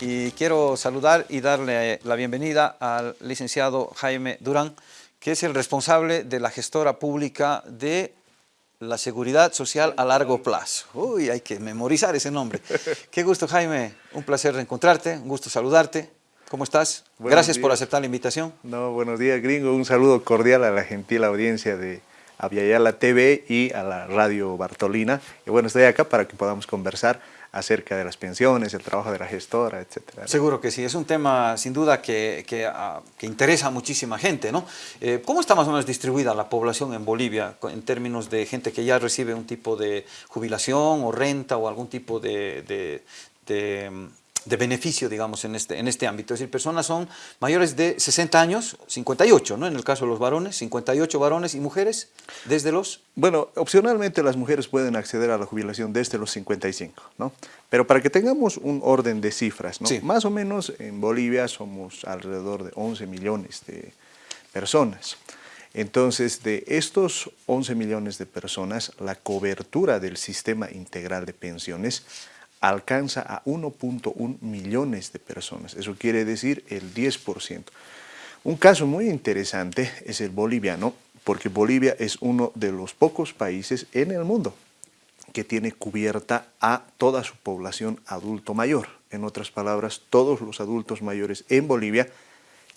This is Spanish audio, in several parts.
y quiero saludar y darle la bienvenida al licenciado Jaime Durán, que es el responsable de la gestora pública de la seguridad social a largo plazo. Uy, hay que memorizar ese nombre. Qué gusto, Jaime. Un placer reencontrarte, un gusto saludarte. ¿Cómo estás? Gracias por aceptar la invitación. No, buenos días, gringo. Un saludo cordial a la gentil audiencia de Aviala TV y a la Radio Bartolina. Y bueno, estoy acá para que podamos conversar acerca de las pensiones, el trabajo de la gestora, etcétera. Seguro que sí, es un tema sin duda que, que, ah, interesa a muchísima gente, ¿no? Eh, ¿Cómo está más o menos distribuida la población en Bolivia en términos de gente que ya recibe un tipo de jubilación o renta o algún tipo de de beneficio, digamos, en este, en este ámbito. Es decir, personas son mayores de 60 años, 58, ¿no? En el caso de los varones, 58 varones y mujeres, desde los... Bueno, opcionalmente las mujeres pueden acceder a la jubilación desde los 55, ¿no? Pero para que tengamos un orden de cifras, ¿no? Más o menos en Bolivia somos alrededor de 11 millones de personas. Entonces, de estos 11 millones de personas, la cobertura del sistema integral de pensiones alcanza a 1.1 millones de personas. Eso quiere decir el 10%. Un caso muy interesante es el boliviano, porque Bolivia es uno de los pocos países en el mundo que tiene cubierta a toda su población adulto mayor. En otras palabras, todos los adultos mayores en Bolivia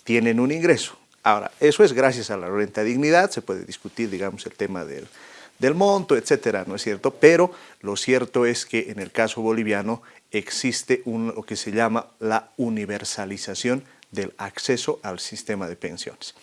tienen un ingreso. Ahora, eso es gracias a la renta dignidad, se puede discutir, digamos, el tema del, del monto, etcétera, ¿no es cierto? Pero lo cierto es que en el caso boliviano existe lo que se llama la universalización del acceso al sistema de pensiones.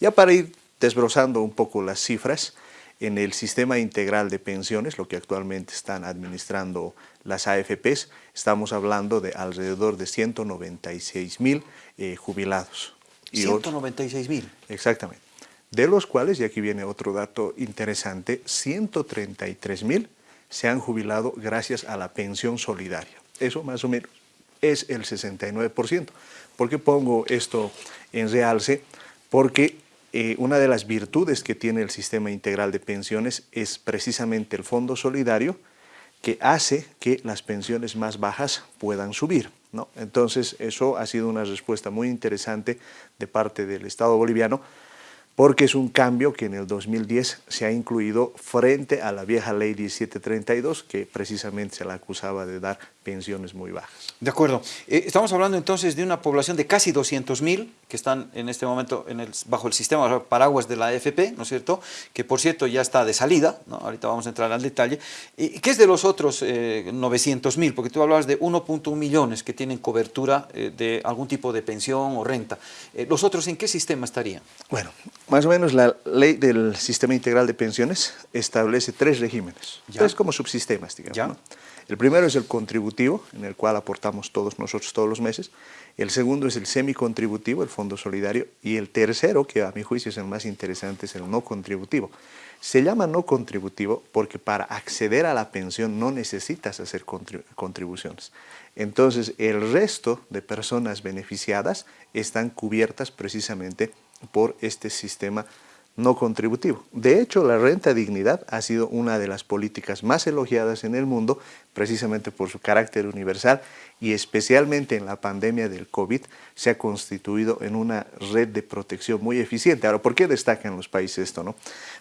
Ya para ir desbrozando un poco las cifras, en el sistema integral de pensiones, lo que actualmente están administrando las AFPs, estamos hablando de alrededor de 196 mil eh, jubilados. 196 mil. Exactamente de los cuales, y aquí viene otro dato interesante, 133 mil se han jubilado gracias a la pensión solidaria. Eso más o menos es el 69%. ¿Por qué pongo esto en realce? Porque eh, una de las virtudes que tiene el sistema integral de pensiones es precisamente el fondo solidario que hace que las pensiones más bajas puedan subir. ¿no? Entonces, eso ha sido una respuesta muy interesante de parte del Estado boliviano porque es un cambio que en el 2010 se ha incluido frente a la vieja ley 1732, que precisamente se la acusaba de dar pensiones muy bajas. De acuerdo. Eh, estamos hablando entonces de una población de casi 200.000 que están en este momento en el, bajo el sistema paraguas de la AFP, ¿no es cierto? Que por cierto ya está de salida, ¿no? ahorita vamos a entrar al detalle. ¿Y qué es de los otros eh, 900.000? Porque tú hablabas de 1.1 millones que tienen cobertura eh, de algún tipo de pensión o renta. Eh, ¿Los otros en qué sistema estarían? Bueno, más o menos la ley del sistema integral de pensiones establece tres regímenes, tres como subsistemas, digamos. El primero es el contributivo, en el cual aportamos todos nosotros todos los meses. El segundo es el semicontributivo, el fondo solidario. Y el tercero, que a mi juicio es el más interesante, es el no contributivo. Se llama no contributivo porque para acceder a la pensión no necesitas hacer contribuciones. Entonces, el resto de personas beneficiadas están cubiertas precisamente por este sistema no contributivo. De hecho, la renta dignidad ha sido una de las políticas más elogiadas en el mundo, precisamente por su carácter universal y especialmente en la pandemia del COVID se ha constituido en una red de protección muy eficiente. Ahora, ¿por qué destacan los países esto? No?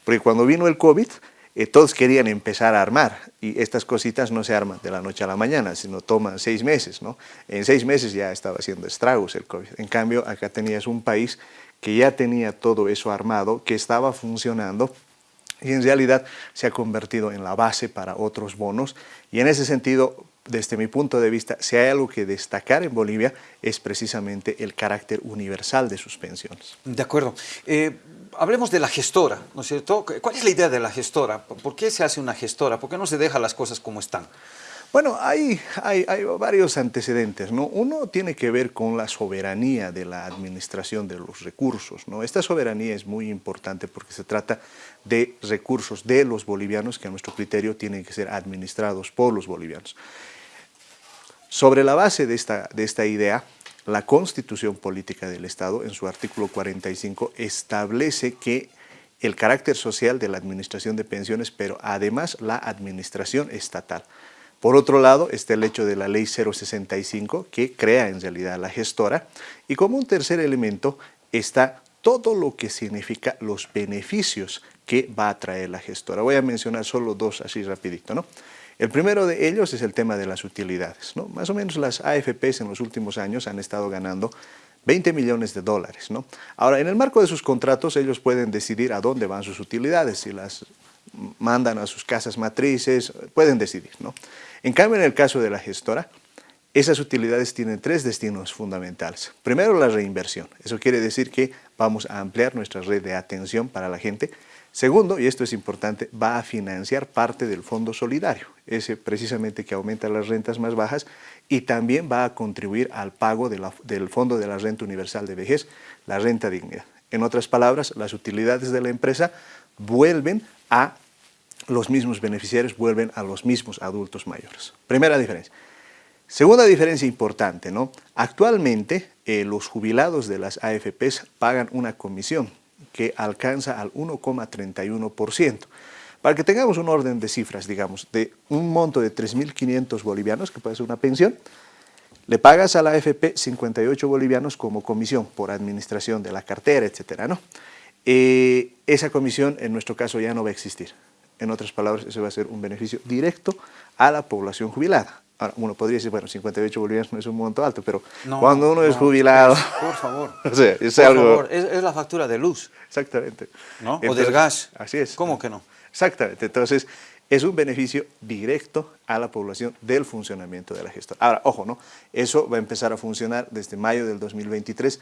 Porque cuando vino el COVID, eh, todos querían empezar a armar y estas cositas no se arman de la noche a la mañana, sino toman seis meses. ¿no? En seis meses ya estaba haciendo estragos el COVID. En cambio, acá tenías un país que ya tenía todo eso armado, que estaba funcionando y en realidad se ha convertido en la base para otros bonos y en ese sentido desde mi punto de vista, si hay algo que destacar en Bolivia es precisamente el carácter universal de sus pensiones. De acuerdo. Eh, hablemos de la gestora, ¿no es cierto? ¿Cuál es la idea de la gestora? ¿Por qué se hace una gestora? ¿Por qué no se deja las cosas como están? Bueno, hay, varios antecedentes. ¿no? Uno tiene que ver con la soberanía de la administración de los recursos. Esta soberanía es muy importante porque se trata de recursos de los bolivianos que a nuestro criterio tienen que ser administrados por los bolivianos. Sobre la base de esta, de esta idea, la Constitución Política del Estado, en su artículo 45, establece que el carácter social de la administración de pensiones, pero además la administración estatal Por otro lado, está el hecho de la ley 065, que crea en realidad la gestora. Y como un tercer elemento está todo lo que significa los beneficios que va a traer la gestora. Voy a mencionar solo dos así rapidito. ¿no? El primero de ellos es el tema de las utilidades. ¿no? Más o menos las AFPs en los últimos años han estado ganando 20 millones de dólares. ¿no? Ahora, en el marco de sus contratos, ellos pueden decidir a dónde van sus utilidades, si las mandan a sus casas matrices, pueden decidir. ¿no? En cambio, en el caso de la gestora, esas utilidades tienen tres destinos fundamentales. Primero, la reinversión. Eso quiere decir que vamos a ampliar nuestra red de atención para la gente. Segundo, y esto es importante, va a financiar parte del fondo solidario, ese precisamente que aumenta las rentas más bajas y también va a contribuir al pago del fondo de la renta universal de vejez, la renta dignidad. En otras palabras, las utilidades de la empresa vuelven a los mismos beneficiarios, vuelven a los mismos adultos mayores. Primera diferencia. Segunda diferencia importante, ¿no? Actualmente eh, los jubilados de las AFPs pagan una comisión que alcanza al 1,31%. Para que tengamos un orden de cifras, digamos, de un monto de 3.500 bolivianos, que puede ser una pensión, le pagas a la AFP 58 bolivianos como comisión por administración de la cartera, etcétera, ¿no? Eh, esa comisión en nuestro caso ya no va a existir. En otras palabras, eso va a ser un beneficio directo a la población jubilada. Ahora, uno podría decir, bueno, 58 bolivianos no es un monto alto, pero cuando uno es jubilado... Por favor. o sea, es por algo... favor, es, la factura de luz. Exactamente. ¿No? o del gas. Así es. ¿Cómo que no? Exactamente. Entonces, es un beneficio directo a la población del funcionamiento de la gestora. Ahora, ojo, ¿no? Eso va a empezar a funcionar desde mayo del 2023,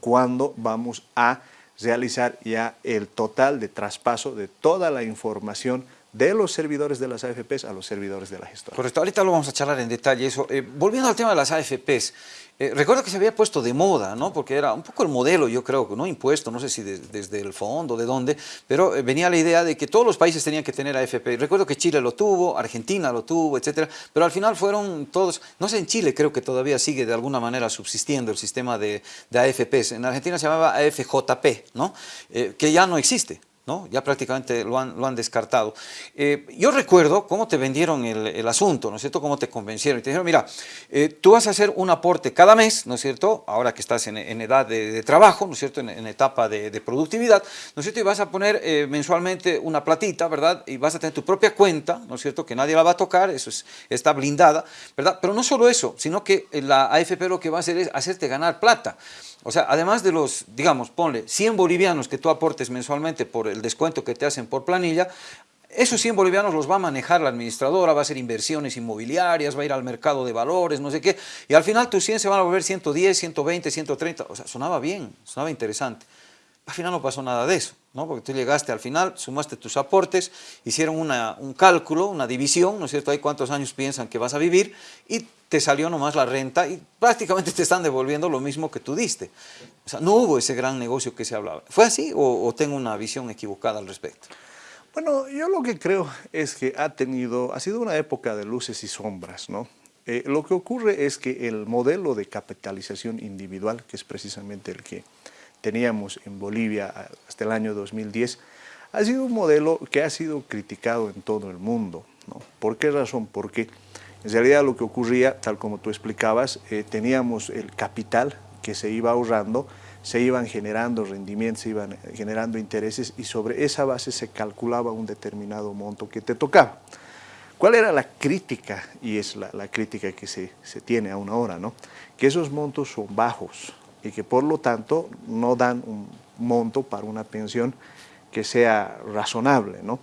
cuando vamos a realizar ya el total de traspaso de toda la información de los servidores de las AFPs a los servidores de la gestora. Correcto, ahorita lo vamos a charlar en detalle eso. Eh, volviendo al tema de las AFPs, eh, recuerdo que se había puesto de moda, ¿no? porque era un poco el modelo, yo creo, no impuesto, no sé si desde el fondo, de dónde, pero eh, venía la idea de que todos los países tenían que tener AFP. Recuerdo que Chile lo tuvo, Argentina lo tuvo, etcétera, pero al final fueron todos, no sé, en Chile creo que todavía sigue de alguna manera subsistiendo el sistema de, AFPs. En Argentina se llamaba AFJP, ¿no? que ya no existe. ¿No? ya prácticamente lo han, lo han descartado. Eh, yo recuerdo cómo te vendieron el, asunto, ¿no es cierto?, cómo te convencieron. Y te dijeron, mira, eh, tú vas a hacer un aporte cada mes, ¿no es cierto?, ahora que estás en, edad de, trabajo, ¿no es cierto?, en, etapa de, productividad, ¿no es cierto?, y vas a poner eh, mensualmente una platita, ¿verdad?, y vas a tener tu propia cuenta, ¿no es cierto?, que nadie la va a tocar, eso es, está blindada, ¿verdad?, pero no solo eso, sino que la AFP lo que va a hacer es hacerte ganar plata. O sea, además de los, digamos, ponle 100 bolivianos que tú aportes mensualmente por el descuento que te hacen por planilla, esos 100 bolivianos los va a manejar la administradora, va a hacer inversiones inmobiliarias, va a ir al mercado de valores, no sé qué, y al final tus 100 se van a volver 110, 120, 130, o sea, sonaba bien, sonaba interesante. Al final no pasó nada de eso, ¿no? porque tú llegaste al final, sumaste tus aportes, hicieron una, un cálculo, una división, ¿no es cierto? Hay cuántos años piensan que vas a vivir y te salió nomás la renta y prácticamente te están devolviendo lo mismo que tú diste. O sea, no hubo ese gran negocio que se hablaba. ¿Fue así o, tengo una visión equivocada al respecto? Bueno, yo lo que creo es que ha tenido, ha sido una época de luces y sombras, ¿no? Eh, lo que ocurre es que el modelo de capitalización individual, que es precisamente el que teníamos en Bolivia hasta el año 2010, ha sido un modelo que ha sido criticado en todo el mundo. ¿no? ¿Por qué razón? Porque en realidad lo que ocurría, tal como tú explicabas, eh, teníamos el capital que se iba ahorrando, se iban generando rendimientos, se iban generando intereses y sobre esa base se calculaba un determinado monto que te tocaba. ¿Cuál era la crítica? Y es la, crítica que se, se, tiene aún ahora, ¿no? Que esos montos son bajos, y que por lo tanto no dan un monto para una pensión que sea razonable. ¿no?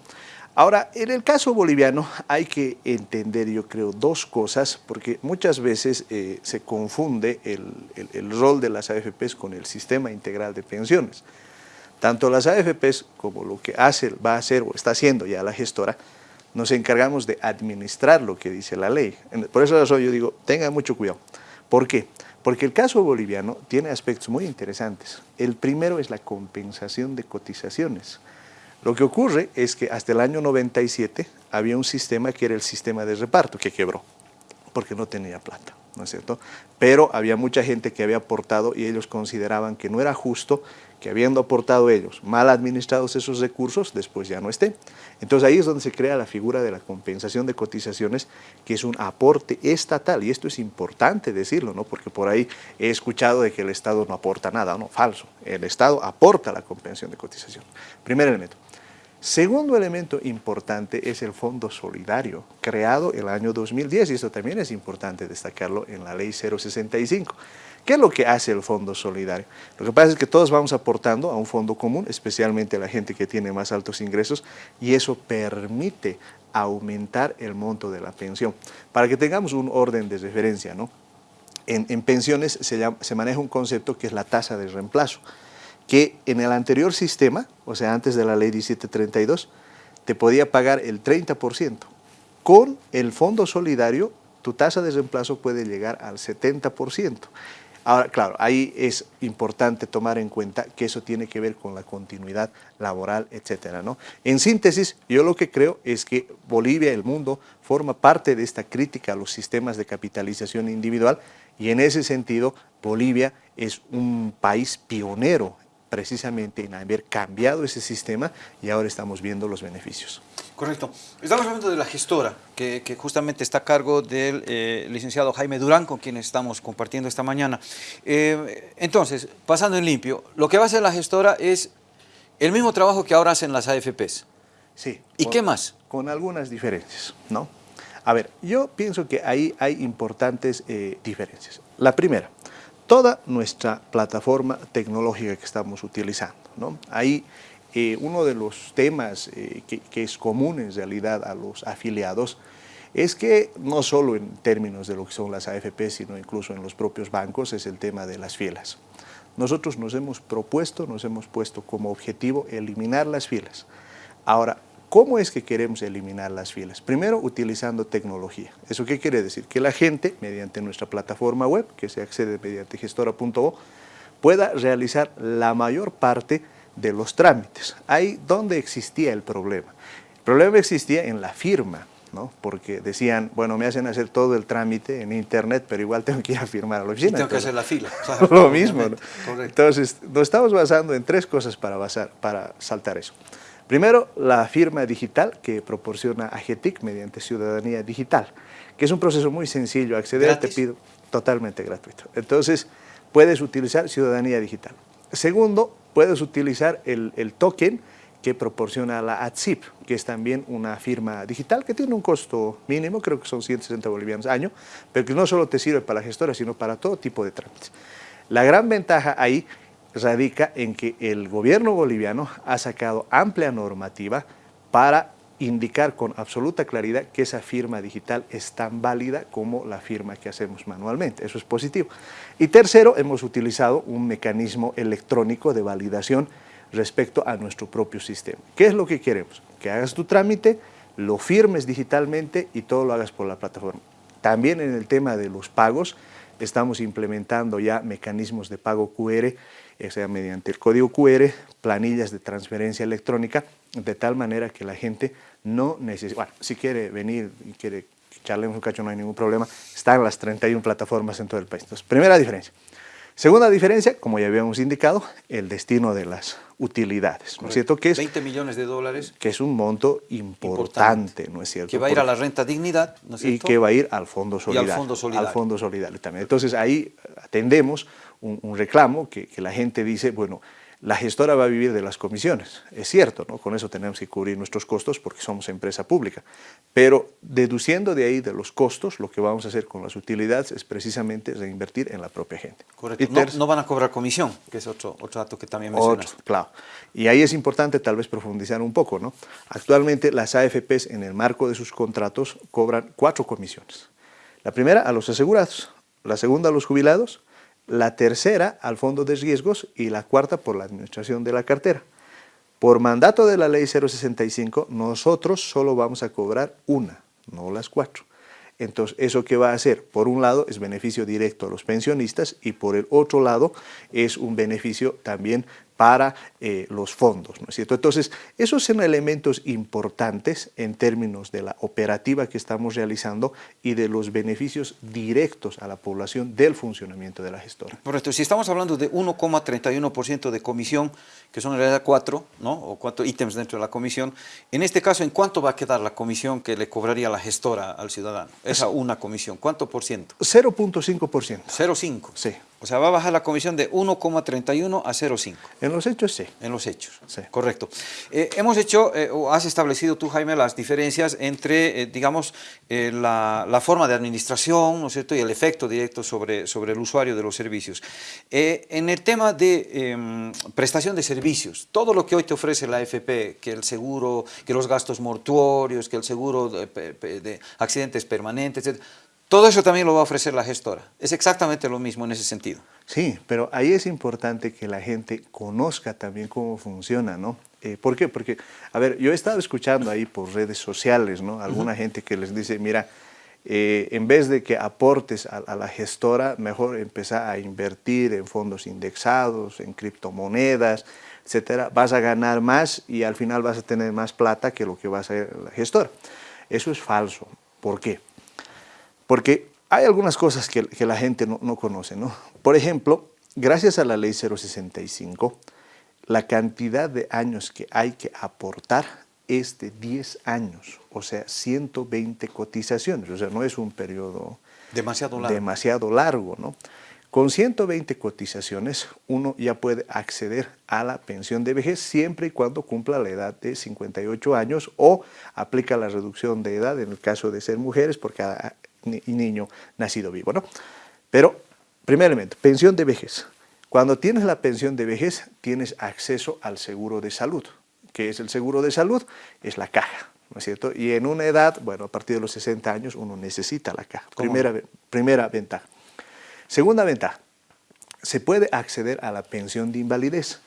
Ahora, en el caso boliviano hay que entender, yo creo, dos cosas, porque muchas veces eh, se confunde el, el, rol de las AFPs con el sistema integral de pensiones. Tanto las AFPs como lo que hace, va a hacer o está haciendo ya la gestora, nos encargamos de administrar lo que dice la ley. Por eso yo digo, tengan mucho cuidado. ¿Por qué? El caso boliviano tiene aspectos muy interesantes. El primero es la compensación de cotizaciones. Lo que ocurre es que hasta el año 97 había un sistema que era el sistema de reparto que quebró, porque no tenía plata. ¿No es cierto? Pero había mucha gente que había aportado y ellos consideraban que no era justo que habiendo aportado ellos, mal administrados esos recursos, después ya no esté. Entonces ahí es donde se crea la figura de la compensación de cotizaciones, que es un aporte estatal, y esto es importante decirlo, ¿no? porque por ahí he escuchado de que el Estado no aporta nada, no, falso, el Estado aporta la compensación de cotización. Primer elemento. Segundo elemento importante es el Fondo Solidario, creado el año 2010, y esto también es importante destacarlo en la Ley 065. ¿Qué es lo que hace el Fondo Solidario? Lo que pasa es que todos vamos aportando a un fondo común, especialmente la gente que tiene más altos ingresos, y eso permite aumentar el monto de la pensión. Para que tengamos un orden de referencia, ¿no? en, pensiones se, se maneja un concepto que es la tasa de reemplazo, que en el anterior sistema, o sea, antes de la ley 1732, te podía pagar el 30%. Con el Fondo Solidario, tu tasa de reemplazo puede llegar al 70%. Ahora, claro, ahí es importante tomar en cuenta que eso tiene que ver con la continuidad laboral, etcétera, ¿no? En síntesis, yo lo que creo es que Bolivia, el mundo, forma parte de esta crítica a los sistemas de capitalización individual y en ese sentido Bolivia es un país pionero precisamente en haber cambiado ese sistema y ahora estamos viendo los beneficios. Correcto. Estamos hablando de la gestora, que, justamente está a cargo del eh, licenciado Jaime Durán, con quien estamos compartiendo esta mañana. Eh, entonces, pasando en limpio, lo que va a hacer la gestora es el mismo trabajo que ahora hacen las AFPs. Sí. ¿Y qué más? Con algunas diferencias, ¿no? A ver, yo pienso que ahí hay importantes eh, diferencias. La primera, toda nuestra plataforma tecnológica que estamos utilizando. ¿no? Ahí eh, uno de los temas eh, que, es común en realidad a los afiliados es que no solo en términos de lo que son las AFP, sino incluso en los propios bancos, es el tema de las filas. Nosotros nos hemos propuesto, nos hemos puesto como objetivo eliminar las filas. Ahora, ¿Cómo es que queremos eliminar las filas? Primero, utilizando tecnología. ¿Eso qué quiere decir? Que la gente, mediante nuestra plataforma web, que se accede mediante gestora.o, pueda realizar la mayor parte de los trámites. Ahí donde existía el problema. El problema existía en la firma, ¿no? porque decían, bueno, me hacen hacer todo el trámite en internet, pero igual tengo que ir a firmar a la oficina. Y tengo que hacer la fila. Lo mismo. Entonces, nos estamos basando en tres cosas para, basar, para saltar eso. Primero, la firma digital que proporciona AGETIC mediante Ciudadanía Digital, que es un proceso muy sencillo, acceder te pido totalmente gratuito. Entonces, puedes utilizar Ciudadanía Digital. Segundo, puedes utilizar el, token que proporciona la ATSIP, que es también una firma digital que tiene un costo mínimo, creo que son 160 bolivianos año, pero que no solo te sirve para la gestora, sino para todo tipo de trámites. La gran ventaja ahí radica en que el gobierno boliviano ha sacado amplia normativa para indicar con absoluta claridad que esa firma digital es tan válida como la firma que hacemos manualmente. Eso es positivo. Y tercero, hemos utilizado un mecanismo electrónico de validación respecto a nuestro propio sistema. ¿Qué es lo que queremos? Que hagas tu trámite, lo firmes digitalmente y todo lo hagas por la plataforma. También en el tema de los pagos, estamos implementando ya mecanismos de pago QR o sea, mediante el código QR, planillas de transferencia electrónica, de tal manera que la gente no necesita, bueno, si quiere venir y quiere charlemos un cacho, no hay ningún problema, están las 31 plataformas en todo el país. Entonces, primera diferencia. Segunda diferencia, como ya habíamos indicado, el destino de las utilidades, ¿no es cierto? Que es 20 millones de dólares. Que es un monto importante, ¿no es cierto? Que va a ir a la renta dignidad, ¿no es cierto? Y que va a ir al Fondo Solidario. Y al Fondo Solidario. Al Fondo Solidario también. Entonces ahí atendemos un, reclamo que, la gente dice, bueno, la gestora va a vivir de las comisiones. Es cierto, ¿no? con eso tenemos que cubrir nuestros costos porque somos empresa pública. Pero deduciendo de ahí de los costos, lo que vamos a hacer con las utilidades es precisamente reinvertir en la propia gente. Correcto. no, van a cobrar comisión, que es otro, otro dato que también mencionaste. claro. Y ahí es importante tal vez profundizar un poco. ¿no? Actualmente las AFPs en el marco de sus contratos cobran cuatro comisiones. La primera a los asegurados, la segunda a los jubilados, la tercera al fondo de riesgos y la cuarta por la administración de la cartera. Por mandato de la ley 065, nosotros solo vamos a cobrar una, no las cuatro. Entonces, ¿eso qué va a hacer? Por un lado, es beneficio directo a los pensionistas y por el otro lado, es un beneficio también para eh, los fondos, ¿no es cierto? Entonces, esos son elementos importantes en términos de la operativa que estamos realizando y de los beneficios directos a la población del funcionamiento de la gestora. Correcto, si estamos hablando de 1,31% de comisión, que son en realidad cuatro, ¿no? O cuatro ítems dentro de la comisión, en este caso, ¿en cuánto va a quedar la comisión que le cobraría la gestora al ciudadano? Esa una comisión, ¿cuánto por ciento? 0.5%. 0.5. Sí. O sea, va a bajar la comisión de 1,31 a 0,5. En los hechos, sí. En los hechos, sí. correcto. Eh, hemos hecho, eh, o has establecido tú, Jaime, las diferencias entre, eh, digamos, la, la, forma de administración, ¿no es cierto?, y el efecto directo sobre, sobre el usuario de los servicios. en el tema de em, prestación de servicios, todo lo que hoy te ofrece la AFP, que el seguro, que los gastos mortuorios, que el seguro de, de accidentes permanentes, etc., todo eso también lo va a ofrecer la gestora. Es exactamente lo mismo en ese sentido. Sí, pero ahí es importante que la gente conozca también cómo funciona, ¿no? Eh, ¿Por qué? Porque, a ver, yo he estado escuchando ahí por redes sociales, ¿no? Alguna gente que les dice, mira, eh, en vez de que aportes a, la gestora, mejor empezar a invertir en fondos indexados, en criptomonedas, etcétera, vas a ganar más y al final vas a tener más plata que lo que va a hacer la gestora. Eso es falso. ¿Por qué? Porque hay algunas cosas que, la gente no, conoce, ¿no? Por ejemplo, gracias a la ley 065, la cantidad de años que hay que aportar es de 10 años, o sea, 120 cotizaciones, o sea, no es un periodo demasiado largo, demasiado largo ¿no? Con 120 cotizaciones uno ya puede acceder a la pensión de vejez siempre y cuando cumpla la edad de 58 años o aplica la reducción de edad en el caso de ser mujeres porque y niño nacido vivo. ¿no? Pero, primeramente, pensión de vejez. Cuando tienes la pensión de vejez, tienes acceso al seguro de salud. ¿Qué es el seguro de salud? Es la caja, ¿no es cierto? Y en una edad, bueno, a partir de los 60 años, uno necesita la caja. Primera, primera ventaja. Segunda ventaja, se puede acceder a la pensión de invalidez.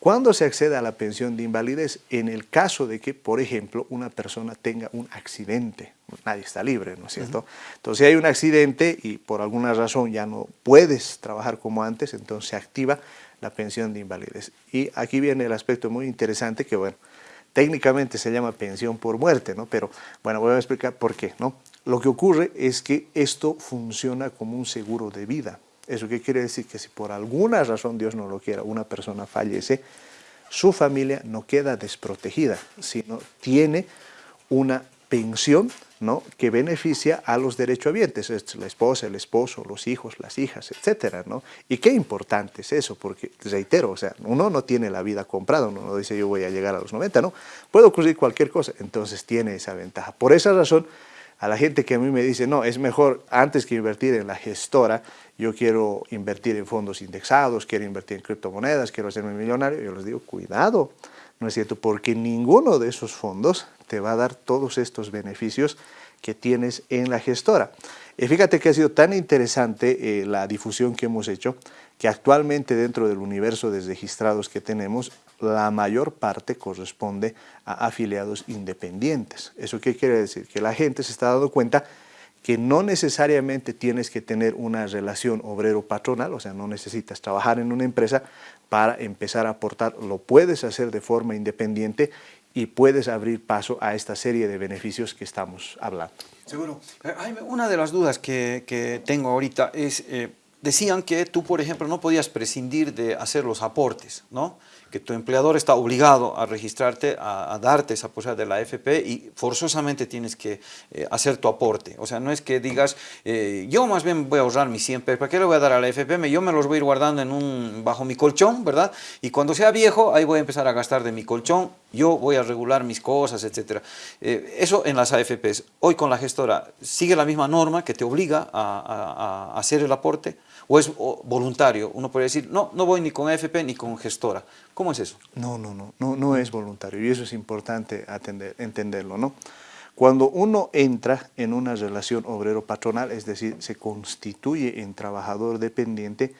¿Cuándo se accede a la pensión de invalidez? En el caso de que, por ejemplo, una persona tenga un accidente. Nadie está libre, ¿no es cierto? Entonces, si hay un accidente y por alguna razón ya no puedes trabajar como antes, entonces se activa la pensión de invalidez. Y aquí viene el aspecto muy interesante que, bueno, técnicamente se llama pensión por muerte, ¿no? Pero, bueno, voy a explicar por qué, ¿no? Lo que ocurre es que esto funciona como un seguro de vida. ¿Eso qué quiere decir? Que si por alguna razón, Dios no lo quiera, una persona fallece, su familia no queda desprotegida, sino tiene una pensión ¿no? que beneficia a los derechohabientes, es la esposa, el esposo, los hijos, las hijas, etcétera, ¿no? Y qué importante es eso, porque, reitero, o sea, uno no tiene la vida comprada, uno no dice yo voy a llegar a los 90, ¿no? Puede ocurrir cualquier cosa, entonces tiene esa ventaja. Por esa razón, a la gente que a mí me dice, no, es mejor antes que invertir en la gestora, yo quiero invertir en fondos indexados, quiero invertir en criptomonedas, quiero hacerme millonario, yo les digo, cuidado, ¿no es cierto? Porque ninguno de esos fondos te va a dar todos estos beneficios que tienes en la gestora. Y fíjate que ha sido tan interesante eh, la difusión que hemos hecho, que actualmente dentro del universo de registrados que tenemos, la mayor parte corresponde a afiliados independientes. ¿Eso qué quiere decir? Que la gente se está dando cuenta que no necesariamente tienes que tener una relación obrero-patronal, o sea, no necesitas trabajar en una empresa para empezar a aportar, lo puedes hacer de forma independiente y puedes abrir paso a esta serie de beneficios que estamos hablando. Seguro. Eh, una de las dudas que, tengo ahorita es, eh, decían que tú, por ejemplo, no podías prescindir de hacer los aportes, ¿no? Que tu empleador está obligado a registrarte, a, darte esa posibilidad de la AFP y forzosamente tienes que eh, hacer tu aporte. O sea, no es que digas, eh, yo más bien voy a ahorrar mis 100 pesos, ¿para qué le voy a dar a la AFP? Yo me los voy a ir guardando en un, bajo mi colchón, ¿verdad? Y cuando sea viejo, ahí voy a empezar a gastar de mi colchón, yo voy a regular mis cosas, etc. Eh, eso en las AFPs. Hoy con la gestora, ¿sigue la misma norma que te obliga a, hacer el aporte? ¿O es voluntario? Uno puede decir, no, no voy ni con AFP ni con gestora. ¿Cómo es eso? No, no, no, no, no es voluntario y eso es importante atender, entenderlo, ¿no? Cuando uno entra en una relación obrero-patronal, es decir, se constituye en trabajador dependiente,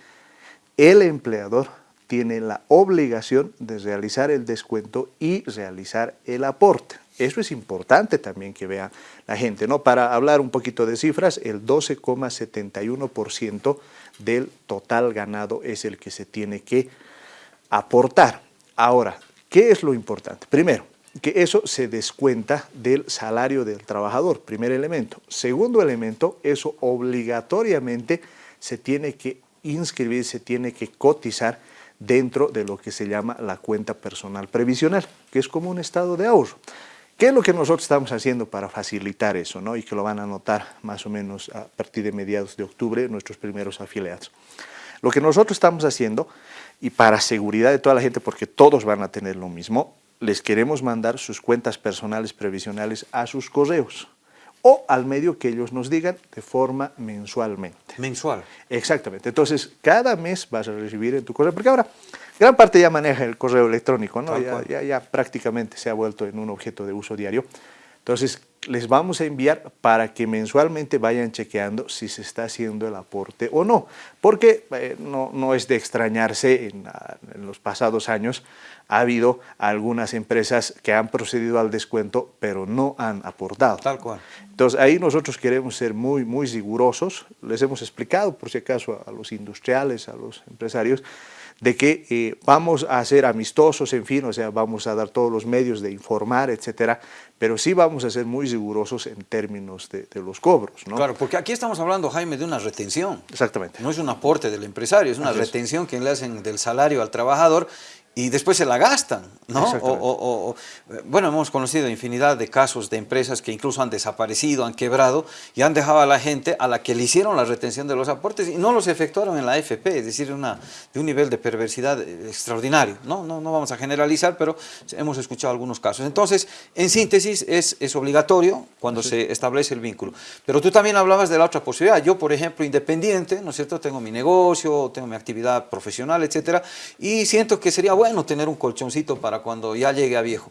el empleador tiene la obligación de realizar el descuento y realizar el aporte. Eso es importante también que vea la gente, ¿no? Para hablar un poquito de cifras, el 12,71% del total ganado es el que se tiene que aportar. Ahora, ¿qué es lo importante? Primero, que eso se descuenta del salario del trabajador, primer elemento. Segundo elemento, eso obligatoriamente se tiene que inscribir, se tiene que cotizar dentro de lo que se llama la cuenta personal previsional, que es como un estado de ahorro. ¿Qué es lo que nosotros estamos haciendo para facilitar eso? ¿no? Y que lo van a notar más o menos a partir de mediados de octubre nuestros primeros afiliados. Lo que nosotros estamos haciendo, y para seguridad de toda la gente, porque todos van a tener lo mismo, les queremos mandar sus cuentas personales previsionales a sus correos o al medio que ellos nos digan de forma mensualmente. Mensual. Exactamente. Entonces, cada mes vas a recibir en tu correo, porque ahora gran parte ya maneja el correo electrónico, ¿no? Ya, ya, prácticamente se ha vuelto en un objeto de uso diario. Entonces, les vamos a enviar para que mensualmente vayan chequeando si se está haciendo el aporte o no. Porque eh, no, no, es de extrañarse, en, en, los pasados años ha habido algunas empresas que han procedido al descuento, pero no han aportado. Tal cual. Entonces, ahí nosotros queremos ser muy, muy rigurosos. Les hemos explicado, por si acaso, a los industriales, a los empresarios, de que eh, vamos a ser amistosos, en fin, o sea, vamos a dar todos los medios de informar, etcétera, pero sí vamos a ser muy rigurosos en términos de, los cobros, ¿no? Claro, porque aquí estamos hablando, Jaime, de una retención. Exactamente. No es un aporte del empresario, es una retención que le hacen del salario al trabajador y después se la gastan, ¿no? O, bueno, hemos conocido infinidad de casos de empresas que incluso han desaparecido, han quebrado y han dejado a la gente a la que le hicieron la retención de los aportes y no los efectuaron en la AFP, es decir, una, de un nivel de perversidad extraordinario, ¿no? No, no vamos a generalizar, pero hemos escuchado algunos casos. Entonces, en síntesis, es, es obligatorio cuando se establece el vínculo. Pero tú también hablabas de la otra posibilidad. Yo, por ejemplo, independiente, ¿no es cierto? Tengo mi negocio, tengo mi actividad profesional, etcétera, y siento que sería bueno tener un colchoncito para cuando ya llegue a viejo.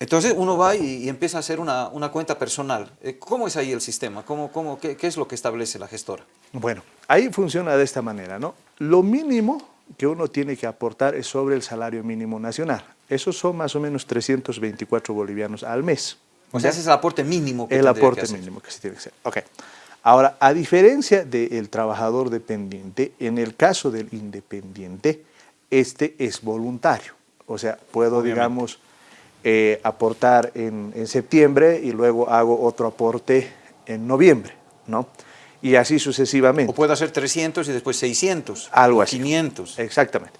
Entonces uno va y, empieza a hacer una, una, cuenta personal. Eh, ¿Cómo es ahí el sistema? ¿Cómo, cómo, qué, qué, es lo que establece la gestora? Bueno, ahí funciona de esta manera, ¿no? Lo mínimo que uno tiene que aportar es sobre el salario mínimo nacional. Esos son más o menos 324 bolivianos al mes. O sea, ese es el aporte mínimo que El aporte mínimo que se tiene que hacer. Ok. Ahora, a diferencia del trabajador dependiente, en el caso del independiente, este es voluntario. O sea, puedo, digamos, eh, aportar en, septiembre y luego hago otro aporte en noviembre, ¿no? Y así sucesivamente. O puedo hacer 300 y después 600. Algo así. 500. Exactamente.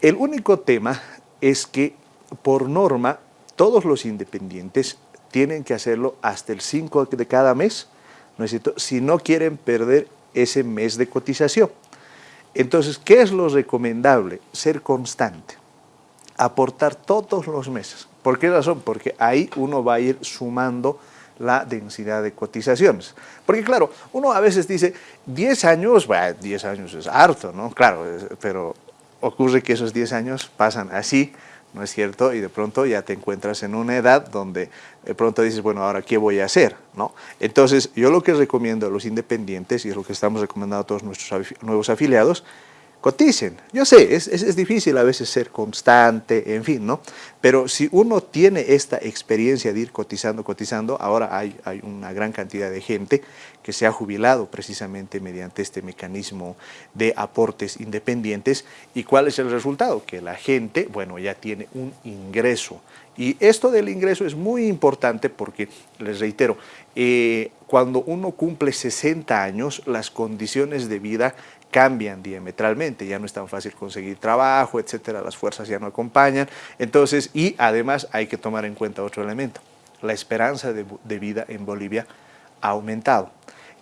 El único tema es que, por norma, todos los independientes tienen que hacerlo hasta el 5 de cada mes, ¿no es cierto? Si no quieren perder ese mes de cotización. Entonces, ¿qué es lo recomendable? Ser constante, aportar todos los meses. ¿Por qué razón? Porque ahí uno va a ir sumando la densidad de cotizaciones. Porque claro, uno a veces dice, 10 años, bueno, 10 años es harto, ¿no? Claro, pero ocurre que esos 10 años pasan así, ¿no es cierto? Y de pronto ya te encuentras en una edad donde pronto dices, bueno, ahora ¿qué voy a hacer? ¿no? Entonces, yo lo que recomiendo a los independientes, y es lo que estamos recomendando a todos nuestros nuevos afiliados, coticen. Yo sé, es, es, difícil a veces ser constante, en fin, ¿no? Pero si uno tiene esta experiencia de ir cotizando, cotizando, ahora hay, hay una gran cantidad de gente que se ha jubilado precisamente mediante este mecanismo de aportes independientes. ¿Y cuál es el resultado? Que la gente, bueno, ya tiene un ingreso. Y esto del ingreso es muy importante porque, les reitero, eh, cuando uno cumple 60 años, las condiciones de vida cambian diametralmente, ya no es tan fácil conseguir trabajo, etcétera, las fuerzas ya no acompañan, entonces, y además hay que tomar en cuenta otro elemento, la esperanza de, vida en Bolivia ha aumentado.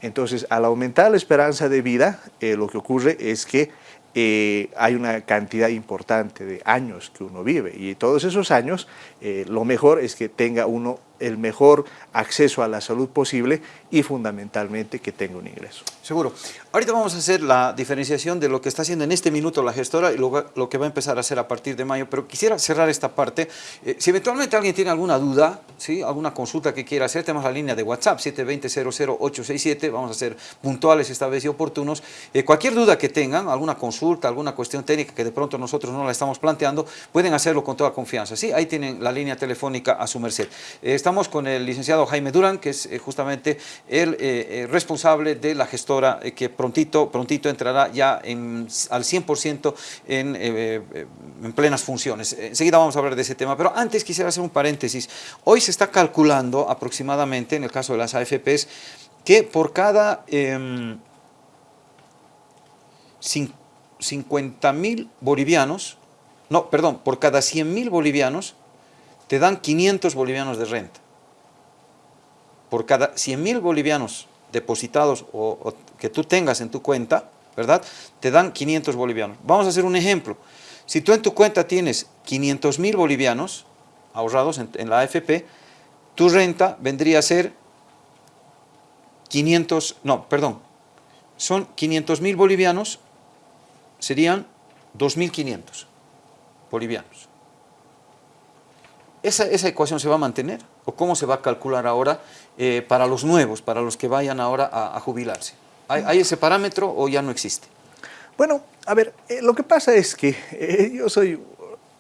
Entonces, al aumentar la esperanza de vida, eh, lo que ocurre es que eh, hay una cantidad importante de años que uno vive y todos esos años eh, lo mejor es que tenga uno el mejor acceso a la salud posible y fundamentalmente que tenga un ingreso. Seguro. Ahorita vamos a hacer la diferenciación de lo que está haciendo en este minuto la gestora y lo, lo que va a empezar a hacer a partir de mayo, pero quisiera cerrar esta parte. Eh, si eventualmente alguien tiene alguna duda, ¿sí? alguna consulta que quiera hacer, tenemos la línea de WhatsApp 720-00867, vamos a ser puntuales esta vez y oportunos. Eh, cualquier duda que tengan, alguna consulta, alguna cuestión técnica que de pronto nosotros no la estamos planteando, pueden hacerlo con toda confianza. ¿sí? Ahí tienen la línea telefónica a su merced. estamos con el licenciado Jaime Durán, que es justamente el responsable de la gestora que prontito, prontito entrará ya al 100% en, en plenas funciones. Enseguida vamos a hablar de ese tema, pero antes quisiera hacer un paréntesis. Hoy se está calculando aproximadamente, en el caso de las AFPs, que por cada 50 em, bolivianos, no, perdón, por cada 100 mil bolivianos, te dan 500 bolivianos de renta. Por cada 100 mil bolivianos depositados o, que tú tengas en tu cuenta, ¿verdad? Te dan 500 bolivianos. Vamos a hacer un ejemplo. Si tú en tu cuenta tienes 500 mil bolivianos ahorrados en la AFP, tu renta vendría a ser 500, no, perdón, son 500 mil bolivianos, serían 2.500 bolivianos. ¿Esa, ¿Esa, ecuación se va a mantener? ¿O cómo se va a calcular ahora eh, para los nuevos, para los que vayan ahora a, jubilarse? ¿Hay, ese parámetro o ya no existe? Bueno, a ver, eh, lo que pasa es que eh, yo soy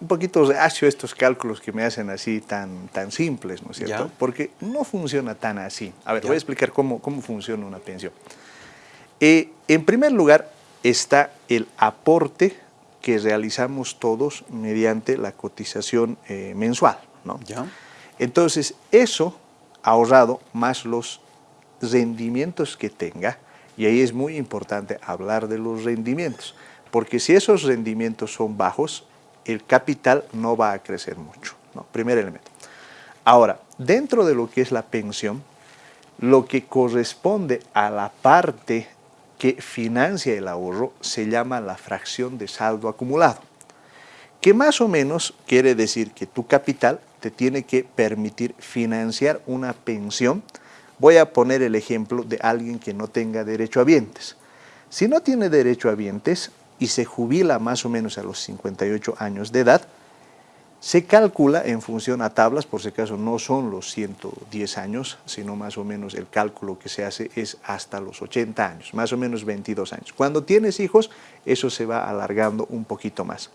un poquito reacio estos cálculos que me hacen así tan, tan simples, ¿no es cierto? Porque no funciona tan así. A ver, voy a explicar cómo, cómo funciona una pensión. En primer lugar está el aporte que realizamos todos mediante la cotización mensual, ¿no? ¿Ya? Entonces, eso ahorrado más los rendimientos que tenga, y ahí es muy importante hablar de los rendimientos, porque si esos rendimientos son bajos, el capital no va a crecer mucho. ¿no? Primer elemento. Ahora, dentro de lo que es la pensión, lo que corresponde a la parte que financia el ahorro se llama la fracción de saldo acumulado, que más o menos quiere decir que tu capital te tiene que permitir financiar una pensión. Voy a poner el ejemplo de alguien que no tenga derecho a vientes. Si no tiene derecho a vientes, y se jubila más o menos a los 58 años de edad, se calcula en función a tablas, por si acaso no son los 110 años, sino más o menos el cálculo que se hace es hasta los 80 años, más o menos 22 años. Cuando tienes hijos, eso se va alargando un poquito más.